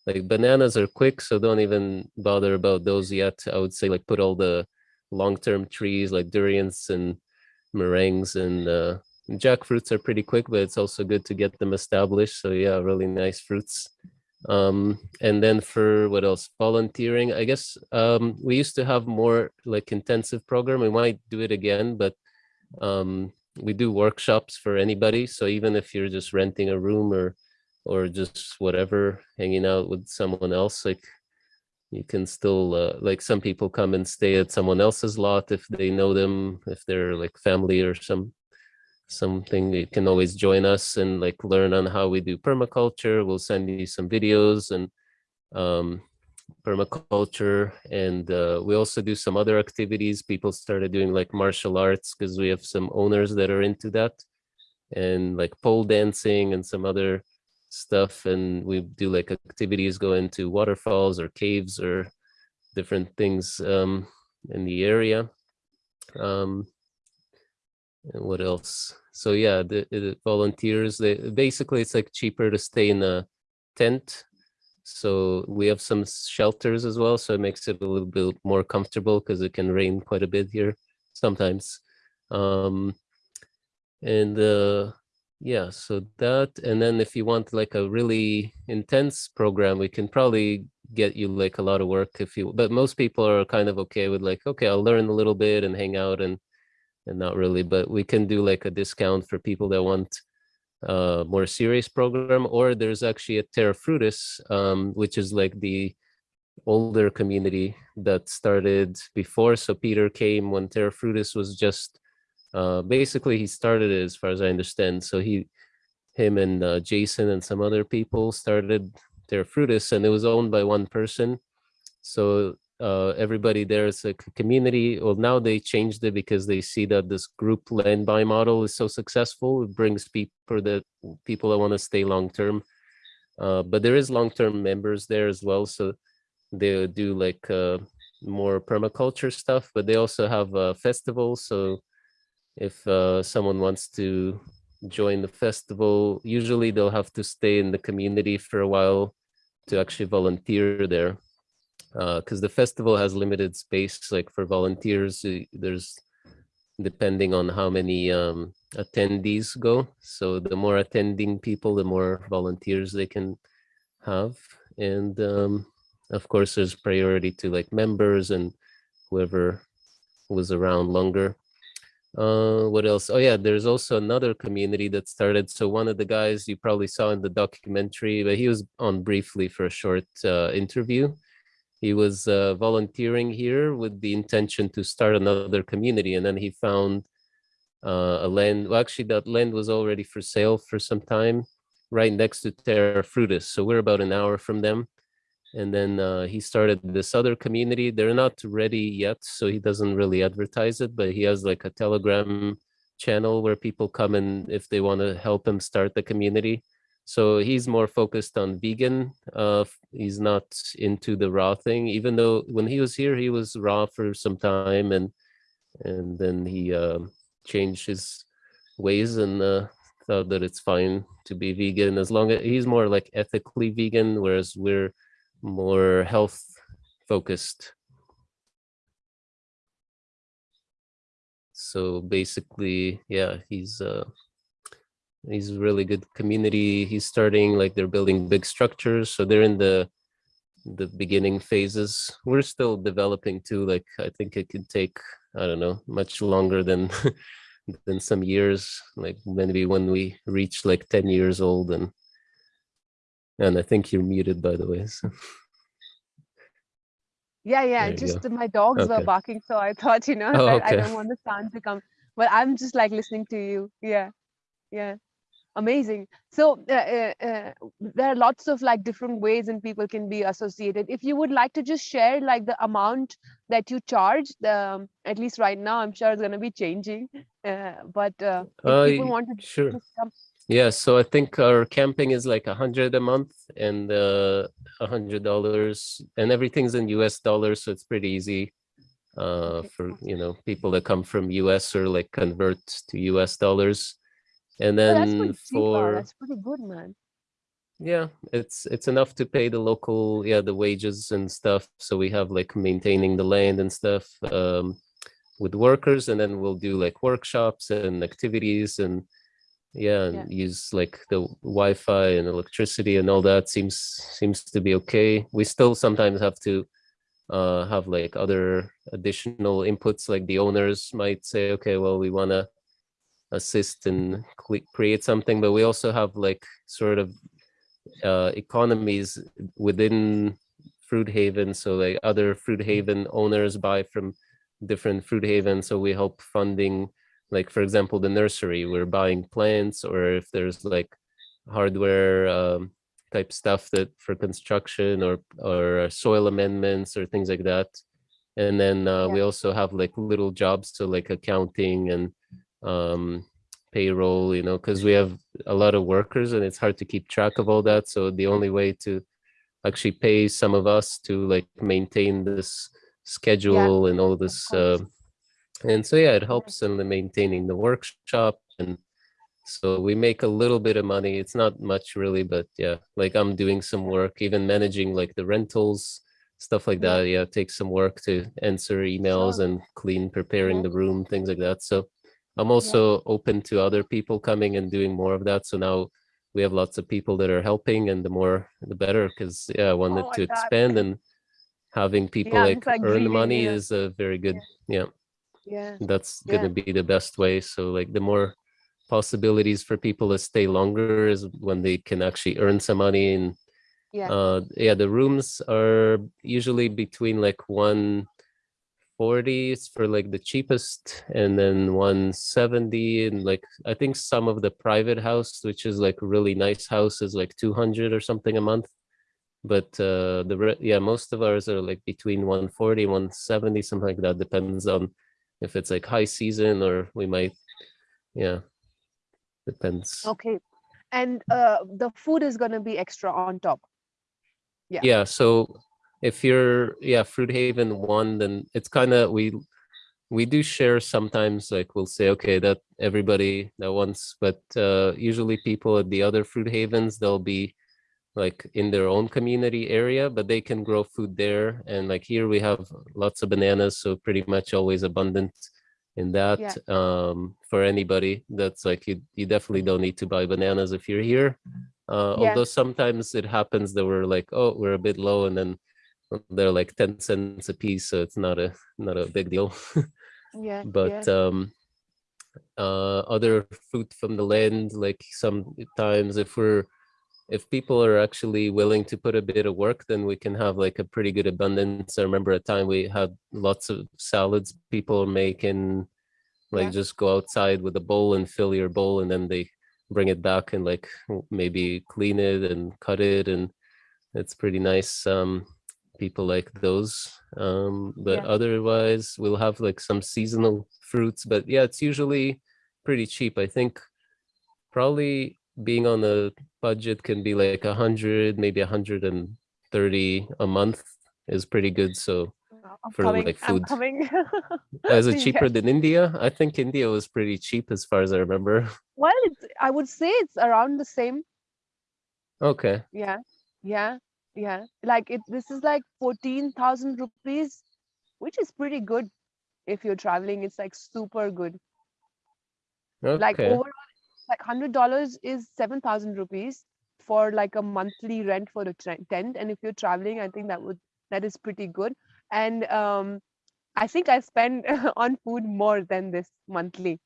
Like bananas are quick, so don't even bother about those yet. I would say like put all the long-term trees like durians and marangs and uh, jackfruits are pretty quick, but it's also good to get them established. So yeah, really nice fruits. Um, and then for what else? Volunteering, I guess um, we used to have more like intensive program. We might do it again, but um, we do workshops for anybody. So even if you're just renting a room or or just whatever, hanging out with someone else, like you can still uh, like some people come and stay at someone else's lot if they know them, if they're like family or some something you can always join us and like learn on how we do permaculture we'll send you some videos and um, permaculture and uh, we also do some other activities. People started doing like martial arts because we have some owners that are into that and like pole dancing and some other stuff and we do like activities go into waterfalls or caves or different things um, in the area. Um, and what else? So yeah the, the volunteers they basically it's like cheaper to stay in a tent so we have some shelters as well, so it makes it a little bit more comfortable because it can rain quite a bit here sometimes. Um, and uh, yeah, so that, and then if you want like a really intense program, we can probably get you like a lot of work if you, but most people are kind of okay with like, okay, I'll learn a little bit and hang out and, and not really, but we can do like a discount for people that want uh, more serious program, or there's actually a Terra Frutis, um, which is like the older community that started before. So Peter came when Terra Frutis was just, uh, basically he started it as far as I understand. So he, him and uh, Jason and some other people started Terra Frutis and it was owned by one person. So uh, everybody there is a community. Well, now they changed it because they see that this group land buy model is so successful. It brings people that people that want to stay long term. Uh, but there is long term members there as well, so they do like uh, more permaculture stuff. But they also have a festival, so if uh, someone wants to join the festival, usually they'll have to stay in the community for a while to actually volunteer there because uh, the festival has limited space like for volunteers there's depending on how many um, attendees go. So the more attending people the more volunteers they can have. And um, of course there's priority to like members and whoever was around longer. Uh what else? Oh yeah there's also another community that started. So one of the guys you probably saw in the documentary but he was on briefly for a short uh, interview he was uh, volunteering here with the intention to start another community and then he found uh, a land well actually that land was already for sale for some time right next to terra frutis so we're about an hour from them. And then uh, he started this other community. They're not ready yet so he doesn't really advertise it but he has like a telegram channel where people come and if they want to help him start the community so he's more focused on vegan uh, he's not into the raw thing even though when he was here he was raw for some time and and then he uh, changed his ways and uh, thought that it's fine to be vegan as long as he's more like ethically vegan whereas we're more health focused. So basically, yeah, he's uh, he's a really good community. He's starting like they're building big structures, so they're in the the beginning phases. We're still developing too. Like I think it could take I don't know much longer than than some years. Like maybe when we reach like ten years old and and I think you're muted, by the way. So. Yeah, yeah. Just go. my dogs okay. were barking, so I thought, you know, oh, okay. I don't want the sound to come. But I'm just like listening to you. Yeah, yeah. Amazing. So uh, uh, uh, there are lots of like different ways and people can be associated. If you would like to just share like the amount that you charge, the um, at least right now, I'm sure it's going to be changing. Uh, but uh, if people want to sure. Come, yeah, so I think our camping is like a hundred a month and uh, a hundred dollars, and everything's in U.S. dollars, so it's pretty easy uh, for you know people that come from U.S. or like convert to U.S. dollars, and then oh, for that's pretty good, man. Yeah, it's it's enough to pay the local yeah the wages and stuff. So we have like maintaining the land and stuff um, with workers, and then we'll do like workshops and activities and yeah and yeah. use like the wi-fi and electricity and all that seems seems to be okay we still sometimes have to uh have like other additional inputs like the owners might say okay well we want to assist and create something but we also have like sort of uh economies within fruit haven. So like other fruit haven owners buy from different fruit haven. So we help funding like for example the nursery. We're buying plants or if there's like hardware um, type stuff that for construction or or soil amendments or things like that. And then uh, yeah. we also have like little jobs so like accounting and um, payroll you know because we have a lot of workers and it's hard to keep track of all that. So the only way to actually pay some of us to like maintain this schedule yeah. and all this uh, and so yeah it helps in the maintaining the workshop and so we make a little bit of money. It's not much really but yeah like i'm doing some work even managing like the rentals stuff like that. Yeah it takes some work to answer emails and clean preparing the room things like that. So i'm also open to other people coming and doing more of that. So now we have lots of people that are helping and the more the better because yeah i wanted oh, to expand and having people yeah, like, like earn money yeah. is a very good yeah. yeah. That's gonna be the best way. So like the more possibilities for people to stay longer is when they can actually earn some money and yeah. uh yeah the rooms are usually between like 140 for like the cheapest and then 170 and like i think some of the private house which is like really nice house is like 200 or something a month but uh, the yeah, most of ours are like between 140, 170, something like that. Depends on if it's like high season or we might, yeah, depends. Okay. And uh, the food is going to be extra on top. Yeah. Yeah. So if you're yeah Fruit Haven one, then it's kind of we we do share sometimes. Like we'll say okay that everybody that wants, but uh, usually people at the other Fruit Havens they'll be like in their own community area, but they can grow food there. And like here we have lots of bananas, so pretty much always abundant in that. Yeah. Um, for anybody, that's like you you definitely don't need to buy bananas if you're here. Uh, Yeah. Although sometimes it happens that we're like, oh, we're a bit low, and then they're like 10 cents a piece, so it's not a not a big deal. Yeah. but yeah. um uh other fruit from the land like sometimes if we're if people are actually willing to put a bit of work then we can have like a pretty good abundance i remember a time we had lots of salads people making like Yeah. just go outside with a bowl and fill your bowl and then they bring it back and like maybe clean it and cut it and it's pretty nice um people like those um but Yeah. otherwise we'll have like some seasonal fruits but yeah it's usually pretty cheap i think probably being on a budget can be like a hundred maybe a hundred and thirty a month is pretty good so I'm for, coming. like, food. is it cheaper Yes. than india i think india was pretty cheap as far as i remember Well, it's, I would say it's around the same. okay Yeah. Yeah. Yeah. Like it, this is like 14,000 rupees, which is pretty good if you're traveling. It's like super good. Like okay overall, like hundred dollars is seven thousand rupees for like a monthly rent for a tent. And if you're traveling, I think that would that is pretty good. And um, I think I spend on food more than this monthly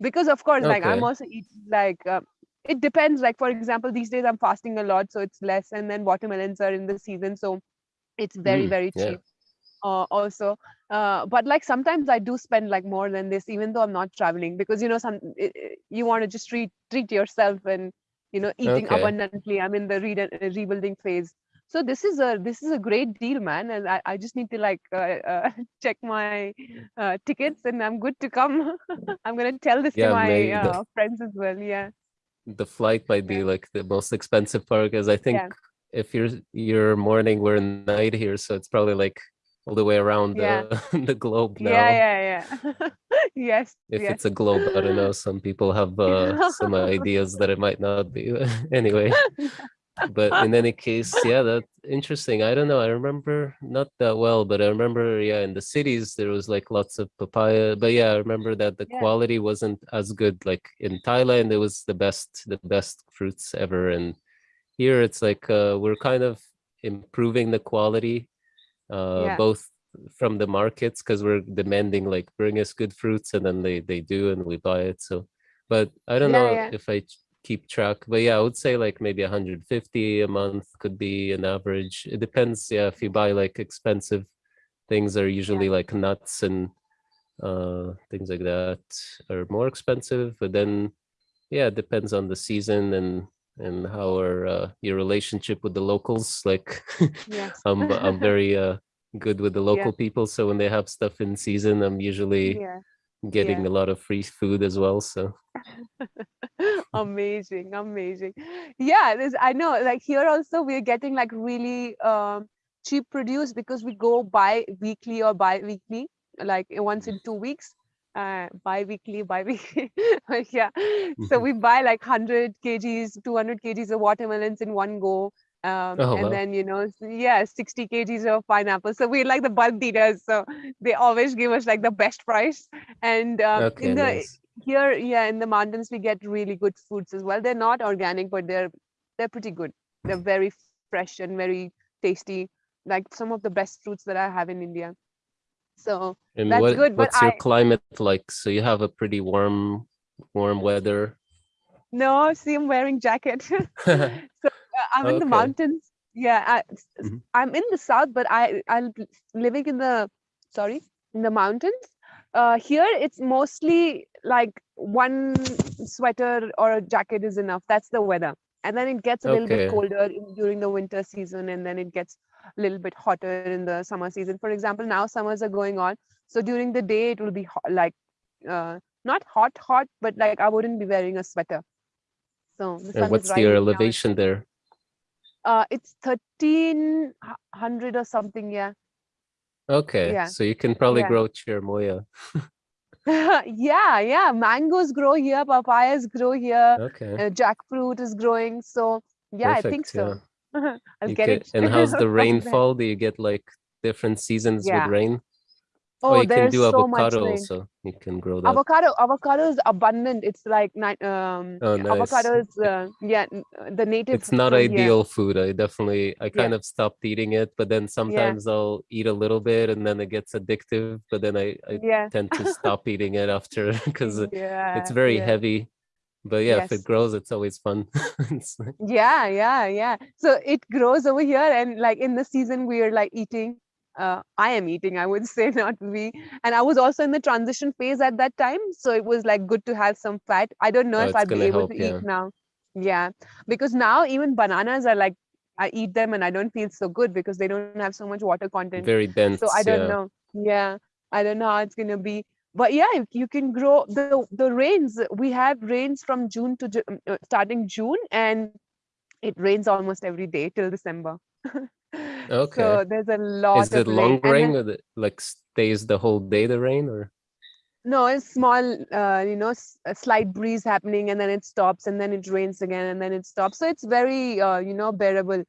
because of course, like I'm also eat like uh, it depends. Like for example, these days I'm fasting a lot, so it's less. And then watermelons are in the season, so it's very Mm, very yeah. cheap uh, also uh, but like sometimes i do spend like more than this even though i'm not traveling because you know some i- i- you want to just treat treat yourself and you know eating Okay. abundantly i'm in the re- uh, rebuilding phase so this is a this is a great deal man and i, I just need to like uh, uh, check my uh, tickets and i'm good to come i'm gonna tell this Yeah, to my uh, friends as well yeah the flight might be like the most expensive part because I think Yeah. if you're you're morning, we're night here, so it's probably like all the way around Yeah. the, the globe now. yeah yeah yeah yes If yes it's a globe, I don't know. Some people have uh, some ideas that it might not be. anyway, but in any case, yeah, that's interesting. I don't know. I remember not that well, but I remember, yeah, in the cities there was like lots of papaya. But yeah, I remember that the Yeah. quality wasn't as good. Like in Thailand, it was the best, the best fruits ever, and here it's like uh, we're kind of improving the quality, uh, Yeah. both from the markets because we're demanding like bring us good fruits, and then they they do, and we buy it. So, but I don't Yeah, know if I keep track but yeah i would say like maybe 150 a month could be an average. It depends yeah if you buy like expensive things are usually like nuts and uh things like that are more expensive but then yeah it depends on the season and and how are uh, your relationship with the locals. Like yes. I'm i'm very uh good with the local people so when they have stuff in season i'm usually yeah getting yeah. a lot of free food as well so amazing amazing yeah this i know like here also we're getting like really um cheap produce because we go bi weekly or bi-weekly like uh, once in two weeks uh bi-weekly bi-weekly yeah so Mhm. we buy like 100 kgs 200 kgs of watermelons in one go um, Oh, and wow. then you know yeah 60 kgs of pineapple. So we're like the bulk dealers so they always give us like the best price. And um, okay in the nice. here yeah in the mountains we get really good fruits as well. They're not organic but they're they're pretty good. They're very fresh and very tasty like some of the best fruits that i have in india. So And That's what good, but what's your I- climate like? So you have a pretty warm warm weather. no see i'm wearing jacket. So i'm in the mountains. Yeah I, s- Mhm. i'm in the south but i i'm living in the sorry in the mountains. Uh here it's mostly like one sweater or a jacket is enough. That's the weather. And then it gets a little bit colder in, during the winter season and then it gets a little bit hotter in the summer season. For example now summers are going on so during the day it will be ho- like uh, not hot hot but like i wouldn't be wearing a sweater. So the what's your elevation there? Uh it's 1300 or something yeah Okay, Yeah. so you can probably Yeah. grow cherimoya. yeah yeah mangoes grow here papayas grow here Okay. uh, jackfruit is growing so yeah i think Perfect, so i'll You get it and how's the rainfall? Do you get like different seasons Yeah. with rain? Oh or you can do so avocado also. You can grow that. avocado avocado is abundant it's like um Oh, nice. avocado is uh, yeah uh, the native It's not from here. ideal food. I definitely, I Yeah. kind of stopped eating it, but then sometimes I'll eat a little bit and then it gets addictive, but then I, I yeah tend to stop eating it after because yeah it's very yeah. heavy. But yeah, if it grows, it's always fun. It's like- yeah yeah yeah so it grows over here and like in the season we are like eating uh, i am eating i would say not we and i was also in the transition phase at that time so it was like good to have some fat. I don't know Oh, if i'd be able help, to yeah. eat now. Yeah. Because now even bananas are like i eat them and i don't feel so good because they don't have so much water content. Very dense. so i don't yeah. know. Yeah. I don't know how it's going to be. But yeah you- can grow the the rains we have rains from june to uh, starting june and it rains almost every day till december Okay. so there's a lot Is it long rain. Rain then- or the, like stays the whole day the rain or? no it's small uh, you know a slight breeze happening and then it stops and then it rains again and then it stops so it's very uh, you know bearable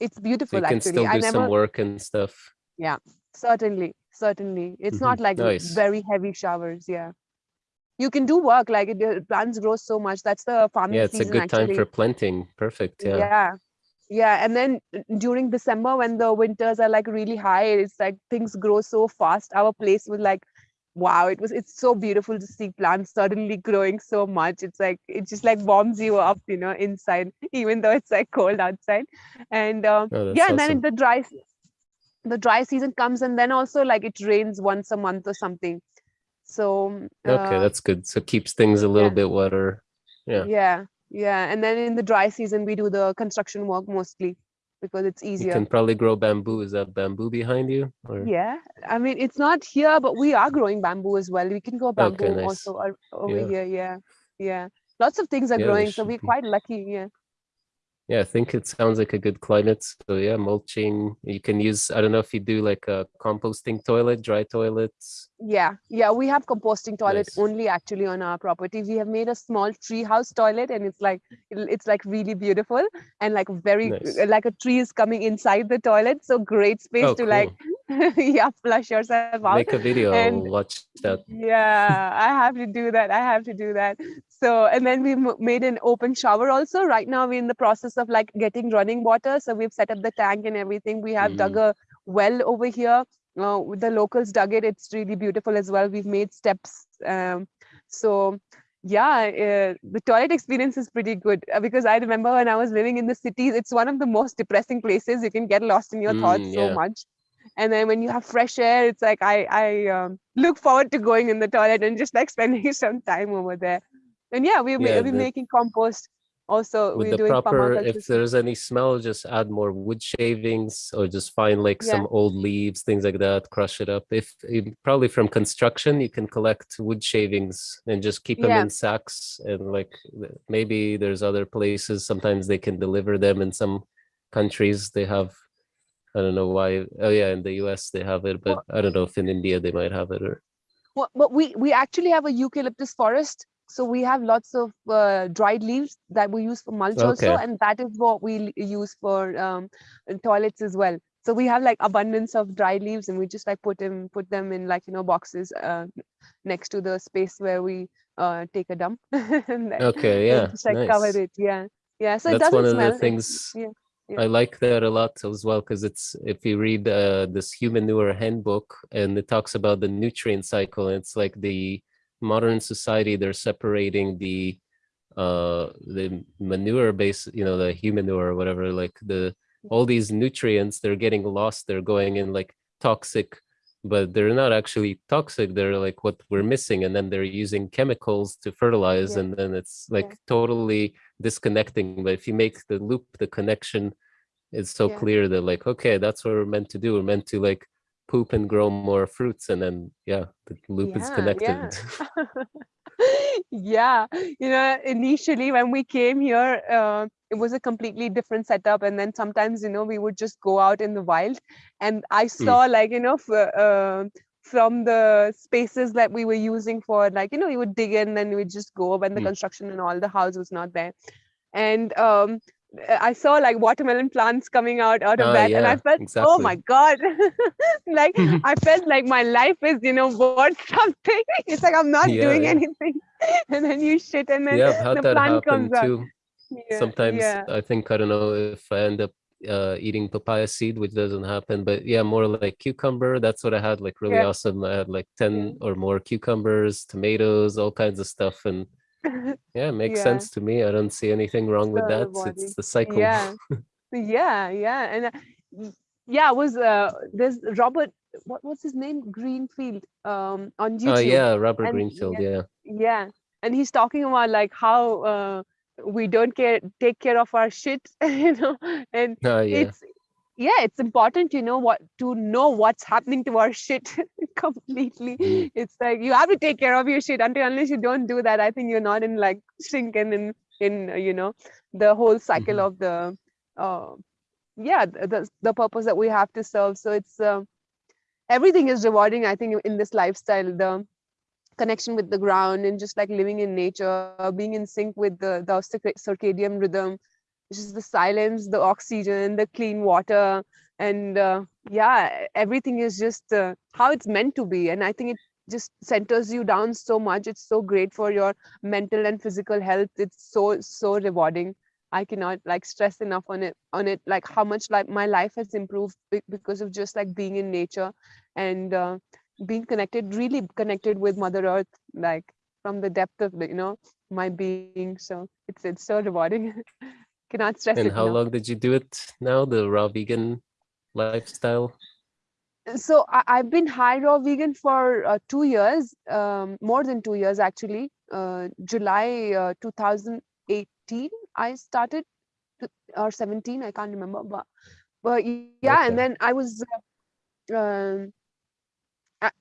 it's So beautiful you can actually still do i never some work and stuff. Yeah, certainly certainly it's Mhm, not like nice. very heavy showers yeah you can do work like it plants grow so much that's the farming Yeah, it's a season good time actually for planting. Perfect. Yeah. yeah yeah and then uh, during december when the winters are like really high it's like things grow so fast our place was like wow it was it's so beautiful to see plants suddenly growing so much it's like it just like warms you up you know inside even though it's like cold outside and um, Oh, yeah and then awesome. the dry the dry season comes and then also like it rains once a month or something so um, Okay, uh, that's good. So keeps things a little yeah. bit wetter. Yeah. yeah yeah and then in the dry season we do the construction work mostly because it's You easier can probably grow bamboo. Is that bamboo behind you? Or yeah i mean it's not here but we are growing bamboo as well we can grow bamboo Okay, nice. also over Yeah. here yeah yeah lots of things are Yeah, growing so we're be. quite lucky yeah Yeah, I think it sounds like a good climate. So yeah, mulching. You can use. I don't know if you do like a composting toilet, dry toilets. yeah yeah we have composting toilet Nice. only actually on our property we have made a small tree house toilet and it's like it's like really beautiful and like very Nice. uh, like a tree is coming inside the toilet so great space Oh, to like yeah flush yourself out. Make a video. and- watch that. yeah i have to do that i have to do that. So and then we made an open shower also. Right now we're in the process of like getting running water. So we've set up the tank and everything. We have dug a well over here. Uh, the locals dug it. It's really beautiful as well. We've made steps um, so yeah uh, the toilet experience is pretty good. Uh, because i remember when i was living in the cities it's one of the most depressing places. You can get lost in your thoughts Mm, so much and then when you have fresh air it's like i i um, look forward to going in the toilet and just like spending some time over there and yeah we Yeah, we're the- making compost also With we're the doing proper, if there's any smell, just add more wood shavings or just find like Yeah. some old leaves, things like that. Crush it up. If probably from construction, you can collect wood shavings and just keep them Yeah. in sacks. And like maybe there's other places. Sometimes they can deliver them. In some countries, they have. I don't know why. Oh yeah, in the U.S. they have it, but I don't know if in India they might have it or. Well, but we we actually have a eucalyptus forest, so we have lots of uh, dried leaves that we use for mulch also, and that is what we use for um, toilets as well. So we have like abundance of dried leaves, and we just like put them put them in like you know boxes uh, next to the space where we uh, take a dump. Okay, yeah, just like cover nice. it. Yeah, yeah. So it That's doesn't one of smell. the things yeah. I like that a lot as well because it's if you read uh, this human Humanure handbook and it talks about the nutrient cycle, it's like the modern society they're separating the uh the manure base you know the humanure or whatever like the all these nutrients they're getting lost they're going in like toxic but they're not actually toxic. They're like what we're mm-hmm. missing. And then they're using chemicals to fertilize. Yeah. And then it's like Yeah. totally disconnecting. But if you make the loop, the connection is so Yeah. clear that like, okay, that's what we're meant to do. We're meant to like poop and grow more fruits. And then, yeah, the loop is connected. yeah. you know initially when we came here uh, it was a completely different setup and then sometimes you know we would just go out in the wild and i saw like you know uh, from the spaces that we were using for like you know we would dig in and we would just go when the Mm. construction and all the house was not there and um I saw like watermelon plants coming out out of Ah, that, and I yeah, felt, oh my god, like I felt like my life is, you know, worth something. It's like I'm not Yeah, doing yeah. anything, and then you shit, and then yeah, the that plant comes out. too. Yeah, Sometimes yeah, I think I don't know if I end up uh, eating papaya seed, which doesn't happen, but yeah, more like cucumber. That's what I had, like really Yeah. awesome. I had like 10 or more cucumbers, tomatoes, all kinds of stuff. And yeah, makes Yeah. sense to me. I don't see anything wrong with that. rewarding. It's the cycle. yeah, yeah, yeah, and uh, yeah, it was uh, there's Robert, what was his name, Greenfield, um, on Oh YouTube. yeah, Robert And Greenfield. yeah, Yeah. yeah and he's talking about like how uh, we don't care take care of our shit you know and Oh yeah. it's yeah it's important you know what to know what's happening to our shit completely Mm. it's like you have to take care of your shit until unless you don't do that i think you're not in like sync and in in uh, you know the whole cycle Mhm. of the uh yeah th- the, the purpose that we have to serve so it's uh, everything is rewarding i think in this lifestyle the connection with the ground and just like living in nature being in sync with the the circadian rhythm is the silence the oxygen the clean water and uh, yeah everything is just uh, how it's meant to be. And i think it just centers you down so much. It's so great for your mental and physical health. It's so so rewarding. I cannot like stress enough on it on it like how much like my life has improved because of just like being in nature and uh, being connected really connected with mother earth like from the depth of you know my being. So it's it's so rewarding cannot stress And it how enough long did you do it now? The raw vegan lifestyle? so I, i've been high raw vegan for uh, two years um, more than two years actually uh, july uh, 2018 i started to, or 17 i can't remember but but yeah Okay. and then i was uh, um,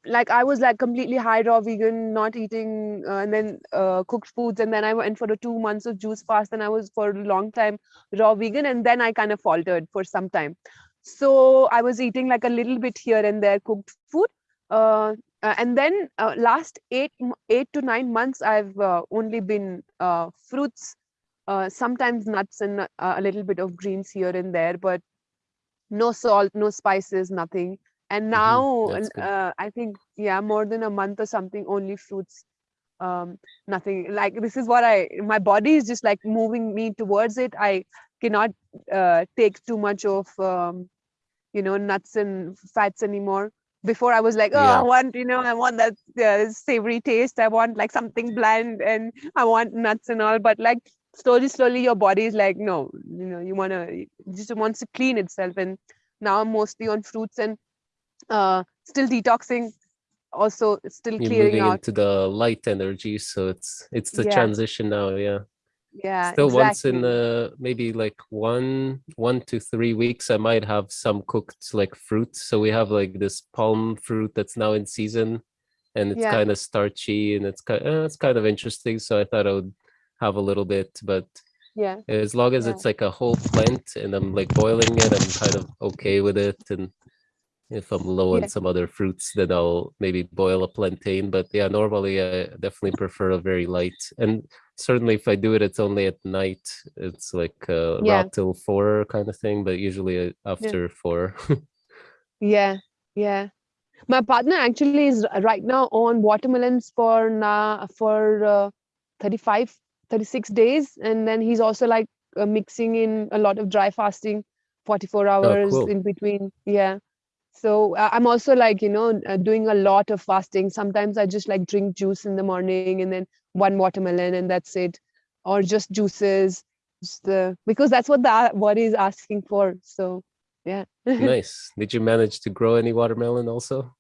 like I was like completely high raw vegan, not eating, uh, and then uh, cooked foods, and then I went for the two months of juice fast, and I was for a long time raw vegan, and then I kind of faltered for some time. So I was eating like a little bit here and there cooked food, uh, uh, and then uh, last eight eight to nine months, I've uh, only been fruits, sometimes nuts, and a little bit of greens here and there, but no salt, no spices, nothing. And now, that's n- good. uh, I think, yeah, more than a month or something, only fruits, um, nothing. Like this is what I, my body is just like moving me towards it. I cannot uh, take too much of, um, you know, nuts and fats anymore. Before I was like, oh, I want, you know, I want that uh, savory taste. I want like something bland, and I want nuts and all. But like slowly, slowly, your body is like, no, you know, you wanna, just wants to clean itself. And now I'm mostly on fruits and uh, still detoxing, also still You're clearing moving out. into the light energy, so it's it's the Yeah, transition now, yeah. yeah, Still once in exactly. uh maybe like one one to three weeks I might have some cooked like fruit. So we have like this palm fruit that's now in season and it's Yeah, kind of starchy and it's kind uh, it's kind of interesting. So I thought I would have a little bit, but yeah, as long as yeah, it's like a whole plant and I'm like boiling it, I'm kind of okay with it. And if I'm low on some other fruits, then I'll maybe boil a plantain. But yeah, normally I definitely prefer a very light. And certainly if I do it, it's only at night. It's like uh, yeah, till four kind of thing, but usually uh, yeah, after four. yeah, yeah. My partner actually is right now on watermelons for now for uh, 35, 36 days, and then he's also like uh, mixing in a lot of dry fasting, 44 oh, hours cool. in between. Yeah. So uh, I'm also like, you know, uh, doing a lot of fasting. Sometimes I just like drink juice in the morning and then one watermelon and that's it, or just juices, just the because that's what the body is asking for. So yeah. Nice. Did you manage to grow any watermelon also?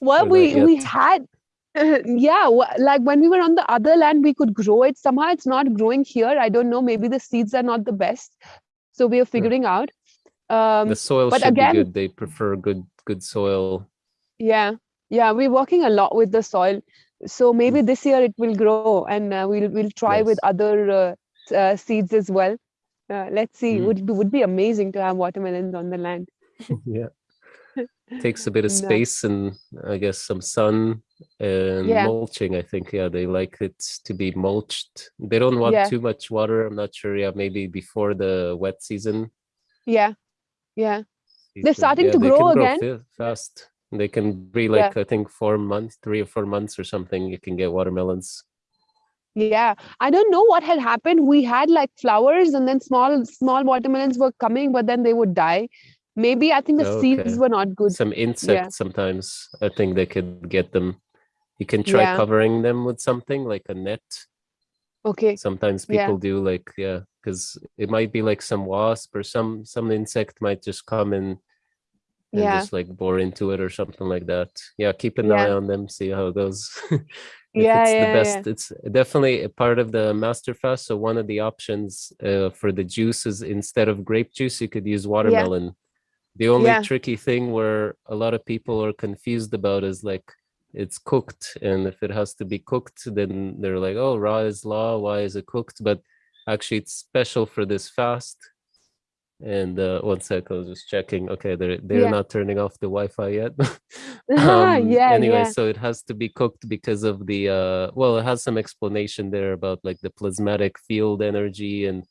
well Or we we had yeah like when we were on the other land we could grow it somehow it's not growing here i don't know maybe the seeds are not the best so we are figuring out um The soil but should again- be good. They prefer good good soil. yeah yeah we're working a lot with the soil so maybe this year it will grow and uh, we'll we'll try with other uh, uh, seeds as well uh, let's see Mm. would be would be amazing to have watermelons on the land yeah. Takes a bit of No. space and I guess some sun and Yeah. mulching. I think yeah, they like it to be mulched. They don't want Yeah. too much water. I'm not sure. Yeah, maybe before the wet season. yeah yeah They're starting Yeah, to they grow again. fa- fast. They can be Yeah. like I think four months, three or four months or something. You can get watermelons. Yeah, I don't know what had happened. We had like flowers and then small small watermelons were coming, but then they would die. Maybe I think the oh, Okay. seeds were not good. Some insects sometimes. I think they could get them. You can try Yeah. covering them with something like a net. Okay. Sometimes Yeah. people do like yeah, because it might be like some wasp or some some insect might just come and and Yeah. just like bore into it or something like that. Yeah, keep an Yeah. eye on them, see how it goes. Yeah, it's yeah, the best, it's definitely a part of the master fast. So one of the options uh, for the juices instead of grape juice, you could use watermelon. The only Yeah. tricky thing where a lot of people are confused about is like it's cooked, and if it has to be cooked, then they're like, "Oh, raw is law. Why is it cooked?" But actually, it's special for this fast. And uh, one sec, I was just checking. Okay, they're they're Yeah. not turning off the Wi-Fi yet. Yeah, Anyway, yeah. so it has to be cooked because of the uh. Well, it has some explanation there about like the plasmatic field energy, and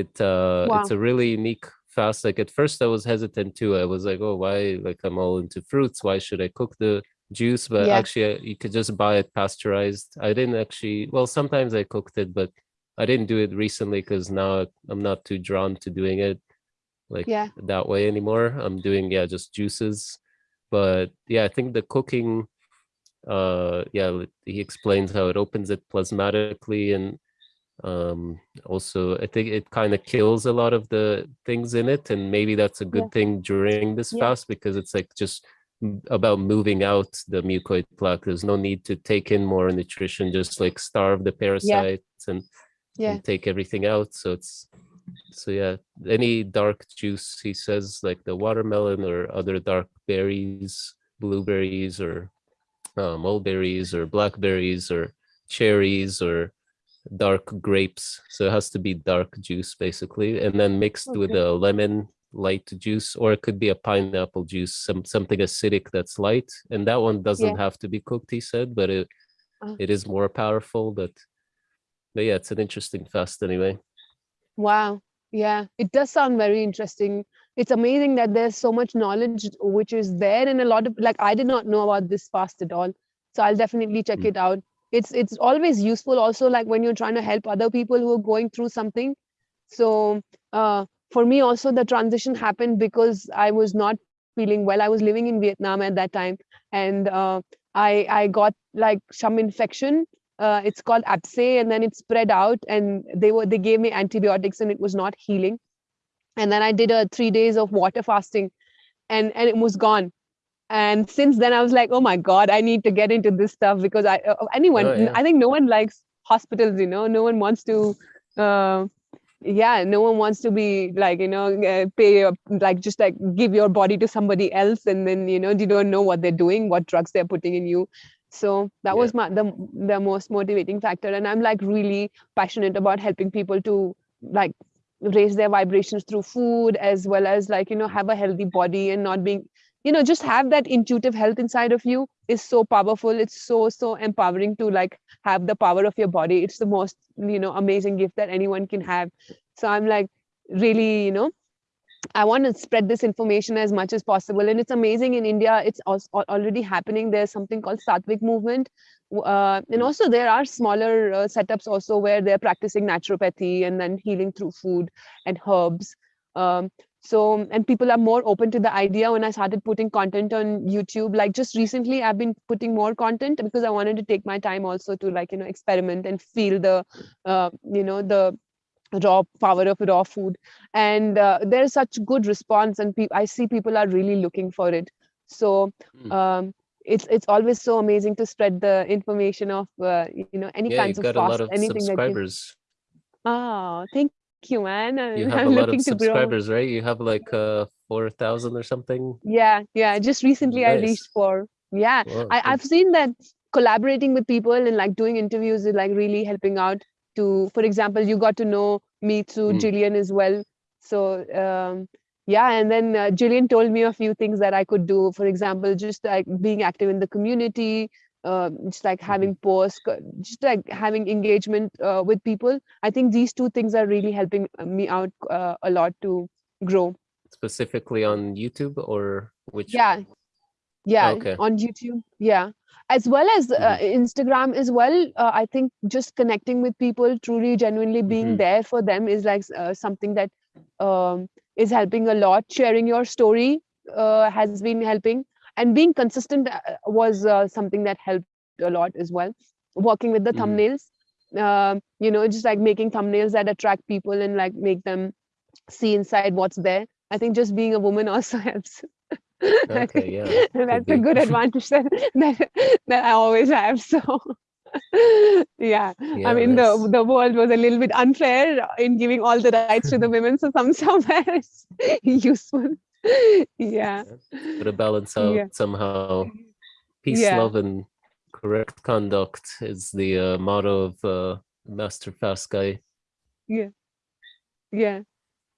it uh, it's a really unique fast. Like at first, I was hesitant too. I was like, oh, why? Like I'm all into fruits. Why should I cook the juice? But Yeah. actually, uh, you could just buy it pasteurized. I didn't actually. Well, sometimes I cooked it, but I didn't do it recently because now I'm not too drawn to doing it like Yeah. that way anymore. I'm doing yeah just juices, but yeah, I think the cooking, uh, yeah, he explains how it opens it plasmatically and um also I think it kind of kills a lot of the things in it, and maybe that's a good Yeah. thing during this Yeah. fast because it's like just about moving out the mucoid plaque. There's no need to take in more nutrition, just like starve the parasites and Yeah. and take everything out. So it's so yeah, any dark juice he says like the watermelon or other dark berries, blueberries or uh, mulberries or blackberries or cherries or dark grapes. So it has to be dark juice basically, and then mixed with a lemon light juice, or it could be a pineapple juice, some something acidic that's light. And that one doesn't have to be cooked, he said, but it Uh. it is more powerful. But but yeah, it's an interesting fast anyway. Wow. Yeah, it does sound very interesting. It's amazing that there's so much knowledge which is there and a lot of like I did not know about this fast at all. So I'll definitely check Mm. it out. It's it's always useful also like when you're trying to help other people who are going through something. So uh for me also the transition happened because I was not feeling well. I was living in Vietnam at that time and uh I I got like some infection uh, it's called abscess and then it spread out and they were they gave me antibiotics and it was not healing and then i did a three days of water fasting and and it was gone and since then i was like oh my god i need to get into this stuff because i uh, anyone Oh, yeah. i think no one likes hospitals you know no one wants to uh, yeah no one wants to be like you know uh, pay your, like just like give your body to somebody else and then you know you don't know what they're doing what drugs they're putting in you so that Yeah. was my the, the most motivating factor and i'm like really passionate about helping people to like raise their vibrations through food as well as like you know have a healthy body and not being you know just have that intuitive health inside of you is so powerful it's so so empowering to like have the power of your body it's the most you know amazing gift that anyone can have so i'm like really you know I want to spread this information as much as possible. And it's amazing in India, it's already happening. There's something called Sattvic movement. Uh, and also, there are smaller uh, setups also where they're practicing naturopathy and then healing through food and herbs. Um, so, and people are more open to the idea when I started putting content on YouTube. Like just recently, I've been putting more content because I wanted to take my time also to like, you know, experiment and feel the, uh, you know, the raw power of raw food and uh, there's such good response and i see people are really looking for it so Mm. um, it's it's always so amazing to spread the information of uh, you know any Yeah, kinds of got a lot of anything that you subscribers. oh thank you man You I'm have a lot of looking to grow subscribers, right? You have like uh 4,000 or something. yeah yeah just recently i reached for yeah Wow, I, I've seen that collaborating with people and like doing interviews is like really helping out to, for example, you got to know me through Mm. Jillian as well. So um, yeah, and then uh, Jillian told me a few things that I could do. For example, just like being active in the community, uh, just like having posts, just like having engagement uh, with people. I think these two things are really helping uh, me out uh, a lot to grow. Specifically on YouTube or which? Yeah, yeah, Okay. on YouTube. Yeah, as well as uh, Instagram as well. Uh, I think just connecting with people, truly, genuinely being Mhm. there for them is like uh, something that um, is helping a lot. Sharing your story uh, has been helping, and being consistent uh, was uh, something that helped a lot as well. Working with the Mhm. thumbnails, um, you know, just like making thumbnails that attract people and like make them see inside what's there. I think just being a woman also helps. Okay, yeah, that's a good advantage that, that that I always have. So yeah, I mean nice. the the world was a little bit unfair in giving all the rights to the women. So some somewhere it's useful. Yeah, Gotta balance out Yeah. somehow. Peace, Yeah. love, and correct conduct is the uh, motto of uh, Master Fast Guy. yeah. Yeah,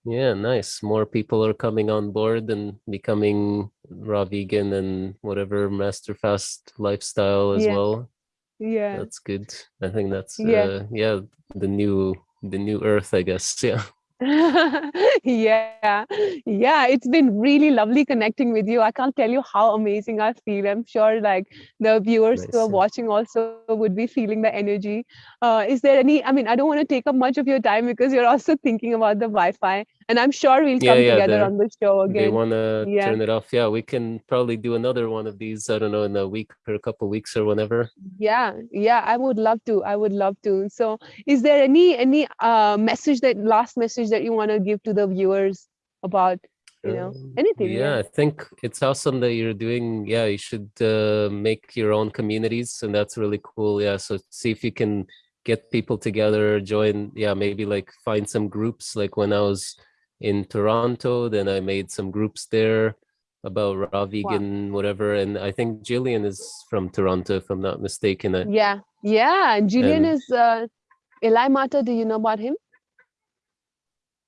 Yeah, nice. More people are coming on board and becoming raw vegan and whatever Master Fast lifestyle as Yeah. well. Yeah. That's good. I think that's Yeah. uh, yeah the new the new Earth, I guess. Yeah. yeah. Yeah it's been really lovely connecting with you. I can't tell you how amazing i feel. I'm sure like the viewers who are watching also would be feeling the energy. Uh, is there any i mean i don't want to take up much of your time because you're also thinking about the wi-fi and i'm sure we'll Yeah, come yeah, together on the show again. They want to Yeah. turn it off. Yeah, we can probably do another one of these. I don't know in a week or a couple weeks or whenever. yeah yeah i would love to i would love to so is there any any uh message that last message that you want to give to the viewers about you know Um, anything yeah, I think it's awesome that you're doing. Yeah, you should uh, make your own communities, and that's really cool. Yeah, so see if you can get people together, join. Yeah, maybe like find some groups. Like when I was in Toronto, then I made some groups there about raw vegan, whatever. And I think Jillian is from Toronto, if I'm not mistaken. I, Yeah, yeah. and Julian And- is uh, Eli Mata. Do you know about him?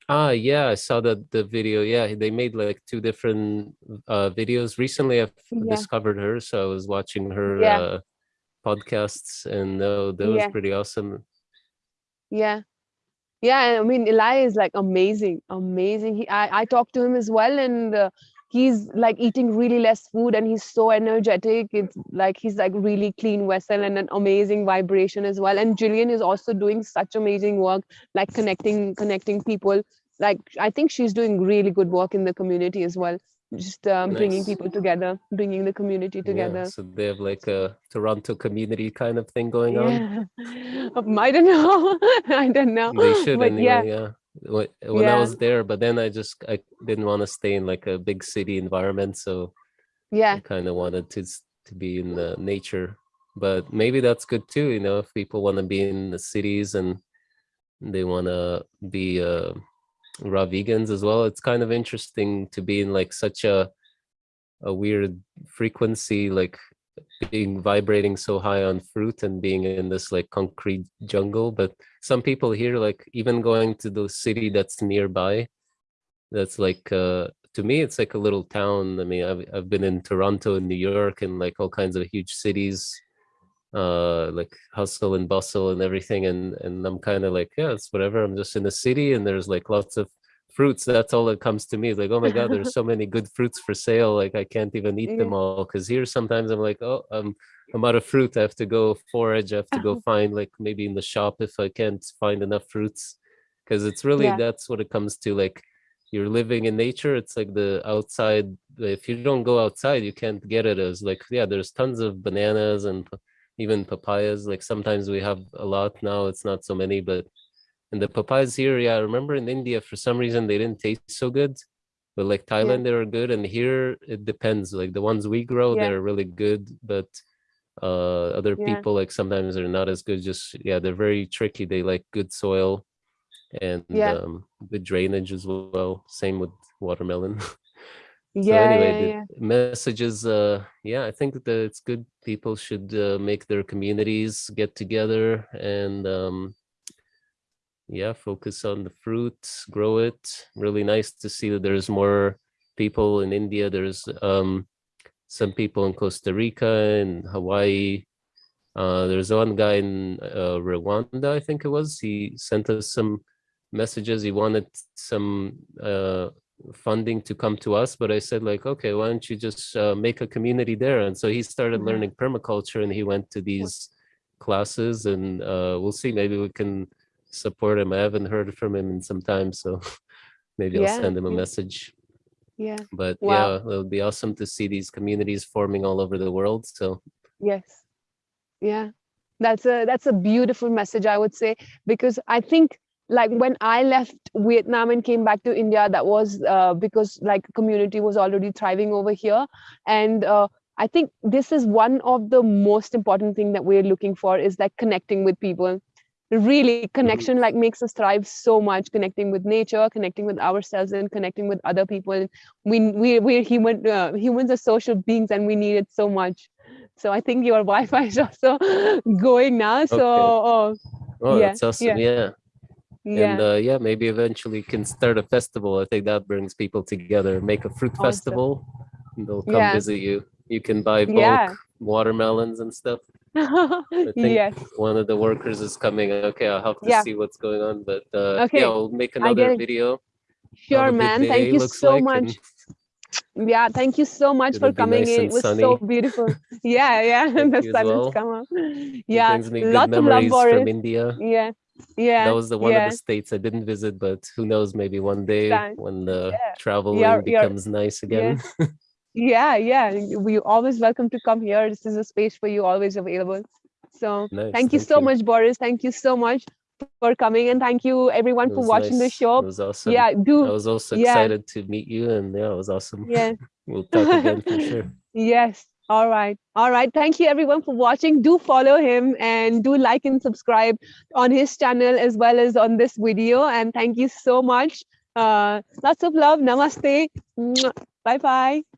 Ah, yeah, I saw that the video. Yeah, they made like two different uh videos. Recently, I've Yeah. discovered her, so I was watching her Yeah. uh podcasts, and uh, that was Yeah. pretty awesome. Yeah, yeah. I mean, Eli is like amazing, amazing. He, I, I talked to him as well, and uh, he's like eating really less food, and he's so energetic. It's like he's like really clean vessel and an amazing vibration as well. And Jillian is also doing such amazing work, like connecting, connecting people. Like I think she's doing really good work in the community as well. Just um, bringing people together, bringing the community together. Yeah, so they have like a Toronto community kind of thing going on. Yeah. I don't know. I don't know. They should but yeah, anyway. Yeah. Wh- When I Yeah. was there, but then I just I didn't want to stay in like a big city environment, so yeah, I kind of wanted to to be in the nature. But maybe that's good too, you know, if people want to be in the cities and they want to be uh, raw vegans as well. It's kind of interesting to be in like such a a weird frequency, like being vibrating so high on fruit and being in this like concrete jungle. But some people here, like even going to the city that's nearby, that's like uh to me it's like a little town. I mean, I've I've been in Toronto and New York and like all kinds of huge cities uh like hustle and bustle and everything and and i'm kind of like yeah it's whatever i'm just in the city and there's like lots of fruits. That's all that comes to me like oh my god there's so many good fruits for sale like i can't even eat them all. Because here sometimes i'm like oh i'm i'm out of fruit i have to go forage i have to go find like maybe in the shop if i can't find enough fruits. Because it's really Yeah. that's what it comes to like you're living in nature it's like the outside if you don't go outside you can't get it as like yeah there's tons of bananas and even papayas like sometimes we have a lot now it's not so many but and the papayas here yeah i remember in india for some reason they didn't taste so good but like Thailand, they are good, and here it depends. Like the ones we grow, Yeah. they're really good, but uh, other Yeah. people like sometimes they're not as good. Just yeah, they're very tricky. They like good soil and Yeah. um, good drainage as well. Same with watermelon. so Yeah, anyway, yeah, the yeah. messages. Uh, yeah, I think that it's good. People should uh, make their communities get together and um, yeah, focus on the fruit, grow it. Really nice to see that there's more people in India. There's um, some people in Costa Rica and Hawaii. Uh, there's one guy in uh, Rwanda, I think it was. He sent us some messages. He wanted some uh, funding to come to us, but I said like, okay, why don't you just uh, make a community there? And so he started Mhm. learning permaculture, and he went to these classes, and uh, we'll see. Maybe we can support him. I haven't heard from him in some time, so maybe I'll send him a message. Yeah. But Wow. yeah, it would be awesome to see these communities forming all over the world. So Yes. Yeah. That's a that's a beautiful message, I would say, because I think like when I left Vietnam and came back to India, that was uh, because like community was already thriving over here. And uh, I think this is one of the most important thing that we're looking for is like connecting with people. Really, connection like makes us thrive so much. Connecting with nature, connecting with ourselves, and connecting with other people. We we we're human. Uh, humans are social beings, and we need it so much. So I think your Wi-Fi is also going now. So oh, oh, Yeah, that's awesome. Yeah. yeah, And uh, yeah, maybe eventually can start a festival. I think that brings people together. Make a fruit Awesome. festival. And they'll come Yeah. visit you. You can buy bulk Yeah. watermelons and stuff. I think yes, One of the workers is coming. Okay, I'll have to Yeah. see what's going on. But uh, Okay, yeah, we'll make another video. sure, man. Thank you so like, much. and Yeah, thank you so much It'll for coming nice in. It was so beautiful. Yeah, yeah. The sun well. come up. Yeah, brings me good lots of love, Boris. from India. Yeah, yeah. that was the one yeah. of the states I didn't visit, but who knows, maybe one day Time. when the Yeah. traveling becomes nice again. Yeah, yeah. We always welcome to come here. This is a space for you, always available. So Nice, thank you thank so you. much, Boris. Thank you so much for coming, and thank you everyone for watching the show. It was awesome. Yeah, I was also yeah. excited to meet you, and yeah, it was awesome. yeah. We'll talk again for sure. Yes. All right. All right. Thank you everyone for watching. Do follow him and do like and subscribe on his channel as well as on this video. And thank you so much. Uh, lots of love. Namaste. Bye bye.